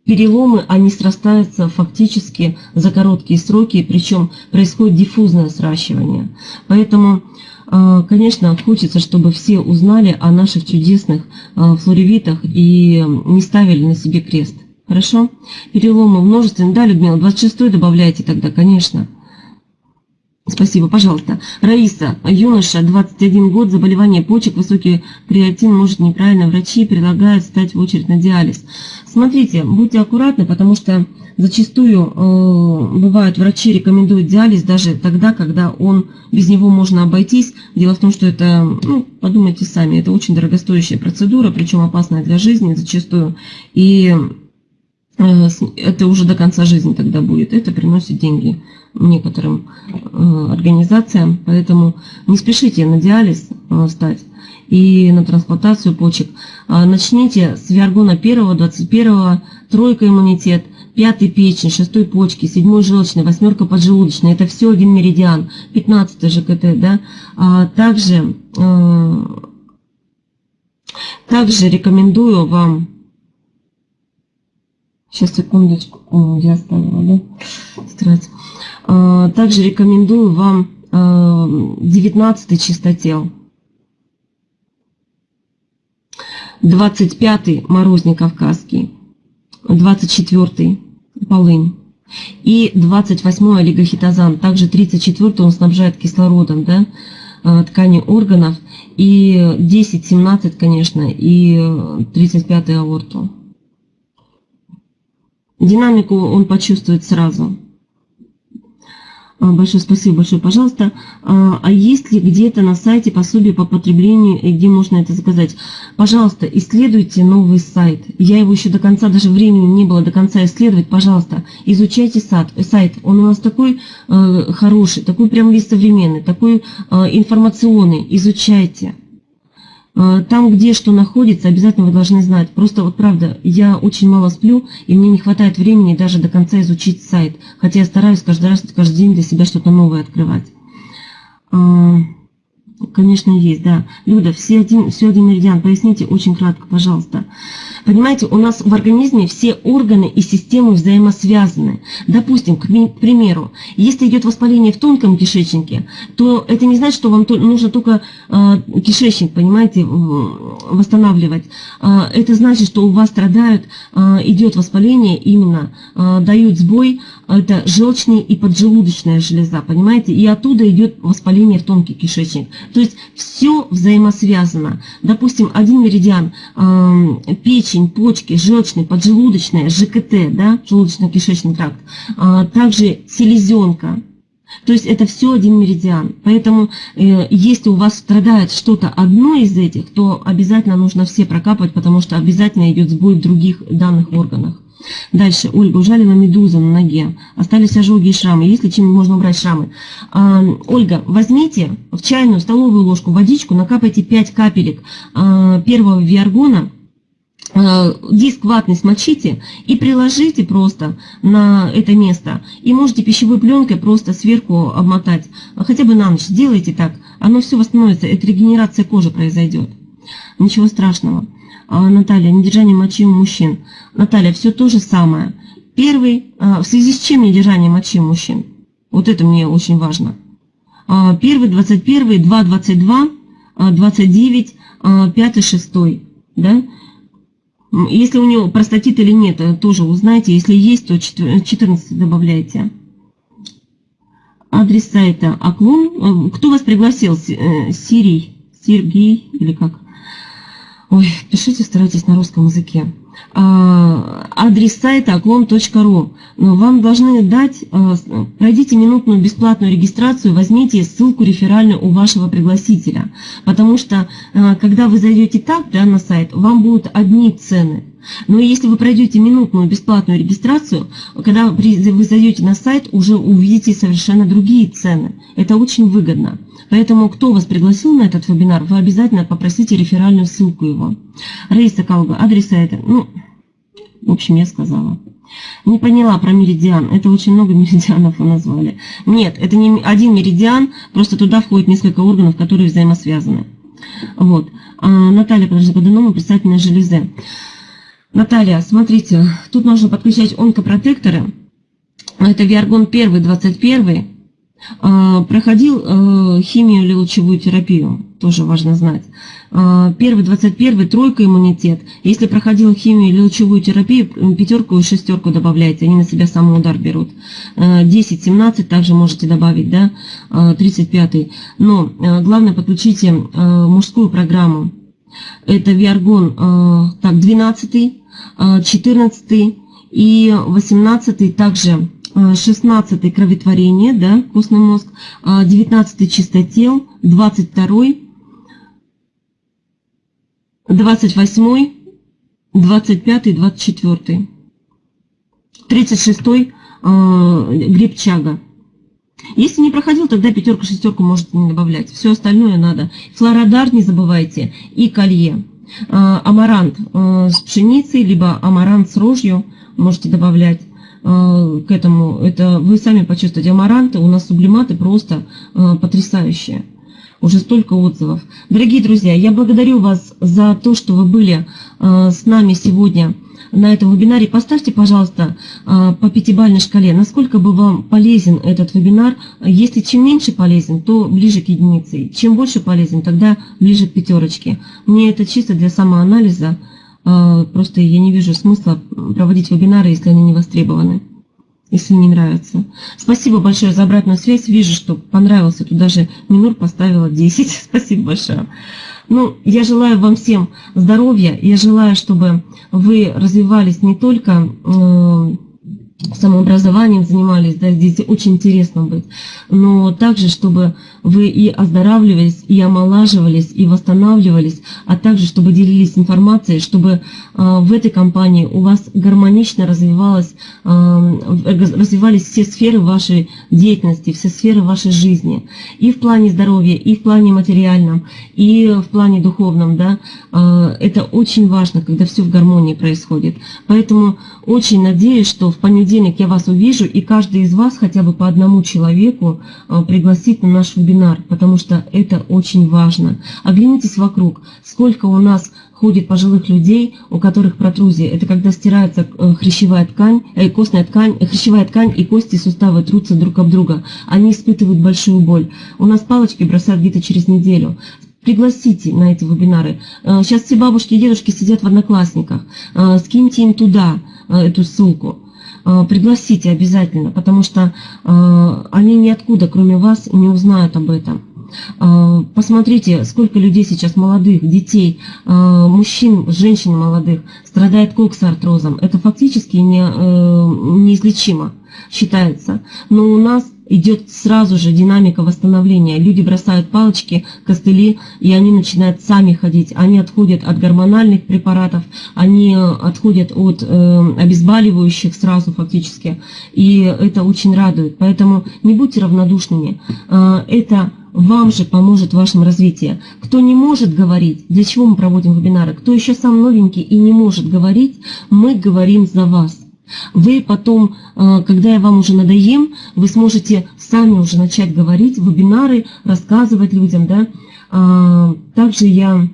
переломы, они срастаются фактически за короткие сроки, причем происходит диффузное сращивание. Поэтому, э, конечно, хочется, чтобы все узнали о наших чудесных э, флоревитах и не ставили на себе крест. Хорошо? Переломы множественные. Да, Людмила, 26 добавляйте тогда, конечно. Спасибо, пожалуйста. Раиса, юноша, 21 год, заболевание почек, высокий креатин, может неправильно, врачи предлагают стать в очередь на диализ. Смотрите, будьте аккуратны, потому что зачастую э, бывают врачи рекомендуют диализ даже тогда, когда он без него можно обойтись. Дело в том, что это, ну, подумайте сами, это очень дорогостоящая процедура, причем опасная для жизни зачастую. И э, это уже до конца жизни тогда будет. Это приносит деньги некоторым э, организациям, поэтому не спешите на диализ э, стать и на трансплантацию почек. А начните с виаргона 1, 21, тройка иммунитет, пятый печень, шестой почки, седьмой желчный, восьмерка поджелудочная. Это все один меридиан, 15 ЖКТ. Да? А также, э, также рекомендую вам Сейчас, секундочку. я оставила, да? Тетрадь. А, также рекомендую вам 19 а, чистотел. 25 морозник кавказский. 24 полынь. И 28 олигохитозан. Также 34 он снабжает кислородом да, а, ткани органов. И 10-17, конечно, и 35 аорту. Динамику он почувствует сразу. А, большое спасибо, большое, пожалуйста. А, а есть ли где-то на сайте пособие по потреблению, и где можно это заказать? Пожалуйста, исследуйте новый сайт. Я его еще до конца, даже времени не было до конца исследовать. Пожалуйста, изучайте сайт. Он у нас такой э, хороший, такой прям весь современный, такой э, информационный. Изучайте. А, там, где что находится, обязательно вы должны знать. Просто вот правда, я очень мало сплю, и мне не хватает времени даже до конца изучить сайт. Хотя я стараюсь каждый раз, каждый день для себя что-то новое открывать. Конечно, есть, да. Люда, все один, все один меридиан, поясните очень кратко, пожалуйста. Понимаете, у нас в организме все органы и системы взаимосвязаны. Допустим, к примеру, если идет воспаление в тонком кишечнике, то это не значит, что вам нужно только а, кишечник, понимаете, восстанавливать. А, это значит, что у вас страдают, а, идет воспаление именно, дают сбой, это желчная и поджелудочная железа, понимаете, и оттуда идет воспаление в тонкий кишечник. То есть все взаимосвязано. Допустим, один меридиан, печень, печень, почки, желчный, поджелудочная, ЖКТ, да, желудочно-кишечный тракт, а, также селезенка. То есть это все один меридиан. Поэтому э, если у вас страдает что-то одно из этих, то обязательно нужно все прокапывать, потому что обязательно идет сбой в других данных органах. Дальше, Ольга, ужалена медуза на ноге, остались ожоги и шрамы. Если чем можно убрать шрамы? А, Ольга, возьмите в чайную столовую ложку водичку, накапайте 5 капелек а, первого виаргона, Э, диск ватный смочите и приложите просто на это место. И можете пищевой пленкой просто сверху обмотать. Хотя бы на ночь. Делайте так. Оно все восстановится. Это регенерация кожи произойдет. Ничего страшного. А, Наталья, недержание мочи у мужчин. Наталья, все то же самое. Первый, а, в связи с чем недержание мочи у мужчин? Вот это мне очень важно. А, первый, 21, 2, 22, 29, 5, 6. Да? Если у него простатит или нет, э, тоже узнайте. Если есть, то 14 добавляйте. Адрес сайта Аклон. Э, кто вас пригласил? Э, Сирий? Сергей или как? Ой, пишите, старайтесь на русском языке. А, адрес сайта оклон.ру. Но вам должны дать, а, пройдите минутную бесплатную регистрацию, возьмите ссылку реферальную у вашего пригласителя. Потому что, а, когда вы зайдете так да, на сайт, вам будут одни цены. Но если вы пройдете минутную бесплатную регистрацию, когда вы зайдете на сайт, уже увидите совершенно другие цены. Это очень выгодно. Поэтому, кто вас пригласил на этот вебинар, вы обязательно попросите реферальную ссылку его. Раиса Калга, адрес сайта. Ну, в общем, я сказала. Не поняла про меридиан. Это очень много *laughs* меридианов вы назвали. Нет, это не один меридиан, просто туда входит несколько органов, которые взаимосвязаны. Вот. А, Наталья, подожди, подонома предстательной железы. Наталья, смотрите, тут нужно подключать онкопротекторы. Это Виаргон 1, 21. А, проходил э, химию или лучевую терапию, тоже важно знать. А, первый, 21, тройка иммунитет. Если проходил химию или лучевую терапию, пятерку и шестерку добавляйте, они на себя самый удар берут. 10, а, 17 также можете добавить, да, 35. Но главное подключите мужскую программу. Это Виаргон, так, 12 14 и 18 также 16 кроветворение, да, костный мозг, 19 чистотел, 22 28 25 24 36 гриб чага. Если не проходил, тогда пятерку, шестерку можете не добавлять. Все остальное надо. Флородар не забывайте и колье. А, амарант а, с пшеницей, либо амарант с рожью можете добавлять а, к этому. Это вы сами почувствуете. Амаранты у нас сублиматы просто потрясающие. Уже столько отзывов. Дорогие друзья, я благодарю вас за то, что вы были с нами сегодня на этом вебинаре. Поставьте, пожалуйста, а, по пятибалльной шкале, насколько бы вам полезен этот вебинар. Если чем меньше полезен, то ближе к единице. Чем больше полезен, тогда ближе к пятерочке. Мне это чисто для самоанализа. А, просто я не вижу смысла проводить вебинары, если они не востребованы если не нравится. Спасибо большое за обратную связь. Вижу, что понравился. Тут даже Минур поставила 10. *laughs* Спасибо большое. Ну, я желаю вам всем здоровья, я желаю, чтобы вы развивались не только э, самообразованием занимались, да, здесь очень интересно быть, но также, чтобы вы и оздоравливались, и омолаживались, и восстанавливались, а также, чтобы делились информацией, чтобы в этой компании у вас гармонично развивалось, э, развивались все сферы вашей деятельности, все сферы вашей жизни, и в плане здоровья, и в плане материальном, и в плане духовном, да, э, это очень важно, когда все в гармонии происходит. Поэтому очень надеюсь, что в понедельник я вас увижу, и каждый из вас хотя бы по одному человеку пригласит на наш вебинар, потому что это очень важно. Оглянитесь вокруг, сколько у нас ходит пожилых людей, у которых протрузия. Это когда стирается э, хрящевая ткань, э, костная ткань, э, хрящевая ткань и кости и суставы трутся друг об друга. Они испытывают большую боль. У нас палочки бросают где-то через неделю. Пригласите на эти вебинары. Э, сейчас все бабушки и дедушки сидят в одноклассниках. Скиньте им туда эту ссылку. Пригласите обязательно, потому что они ниоткуда, кроме вас, не узнают об этом. Э, посмотрите, сколько людей сейчас молодых, детей, мужчин, женщин молодых страдает коксартрозом. Это фактически не, неизлечимо считается. Но у нас идет сразу же динамика восстановления. Люди бросают палочки, костыли, и они начинают сами ходить. Они отходят от гормональных препаратов, они отходят от э, обезболивающих сразу фактически. И это очень радует. Поэтому не будьте равнодушными. Э, это вам же поможет в вашем развитии. Кто не может говорить, для чего мы проводим вебинары, кто еще сам новенький и не может говорить, мы говорим за вас. Вы потом, э, когда я вам уже надоем, вы сможете сами уже начать говорить, вебинары, рассказывать людям. Да? А, также я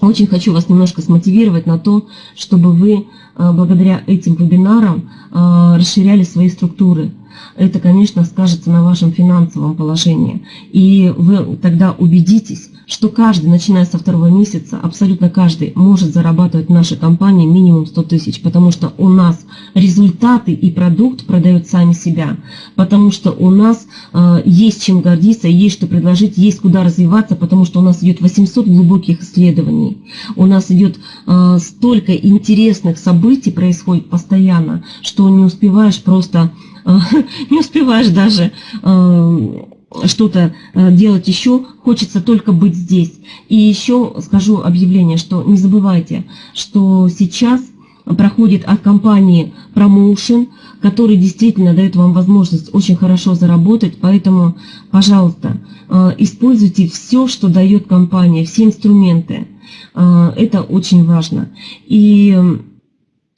очень хочу вас немножко смотивировать на то, чтобы вы э, благодаря этим вебинарам э, расширяли свои структуры это, конечно, скажется на вашем финансовом положении. И вы тогда убедитесь, что каждый, начиная со второго месяца, абсолютно каждый может зарабатывать в нашей компании минимум 100 тысяч, потому что у нас результаты и продукт продают сами себя, потому что у нас э, есть чем гордиться, есть что предложить, есть куда развиваться, потому что у нас идет 800 глубоких исследований, у нас идет э, столько интересных событий происходит постоянно, что не успеваешь просто *laughs* не успеваешь даже э, что-то э, делать еще, хочется только быть здесь. И еще скажу объявление, что не забывайте, что сейчас проходит от компании Promotion, который действительно дает вам возможность очень хорошо заработать, поэтому, пожалуйста, э, используйте все, что дает компания, все инструменты. Это очень важно. И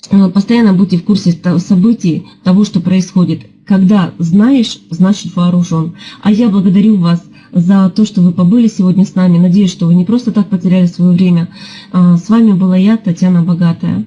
постоянно будьте в курсе событий, того, что происходит. Когда знаешь, значит вооружен. А я благодарю вас за то, что вы побыли сегодня с нами. Надеюсь, что вы не просто так потеряли свое время. А, с вами была я, Татьяна Богатая.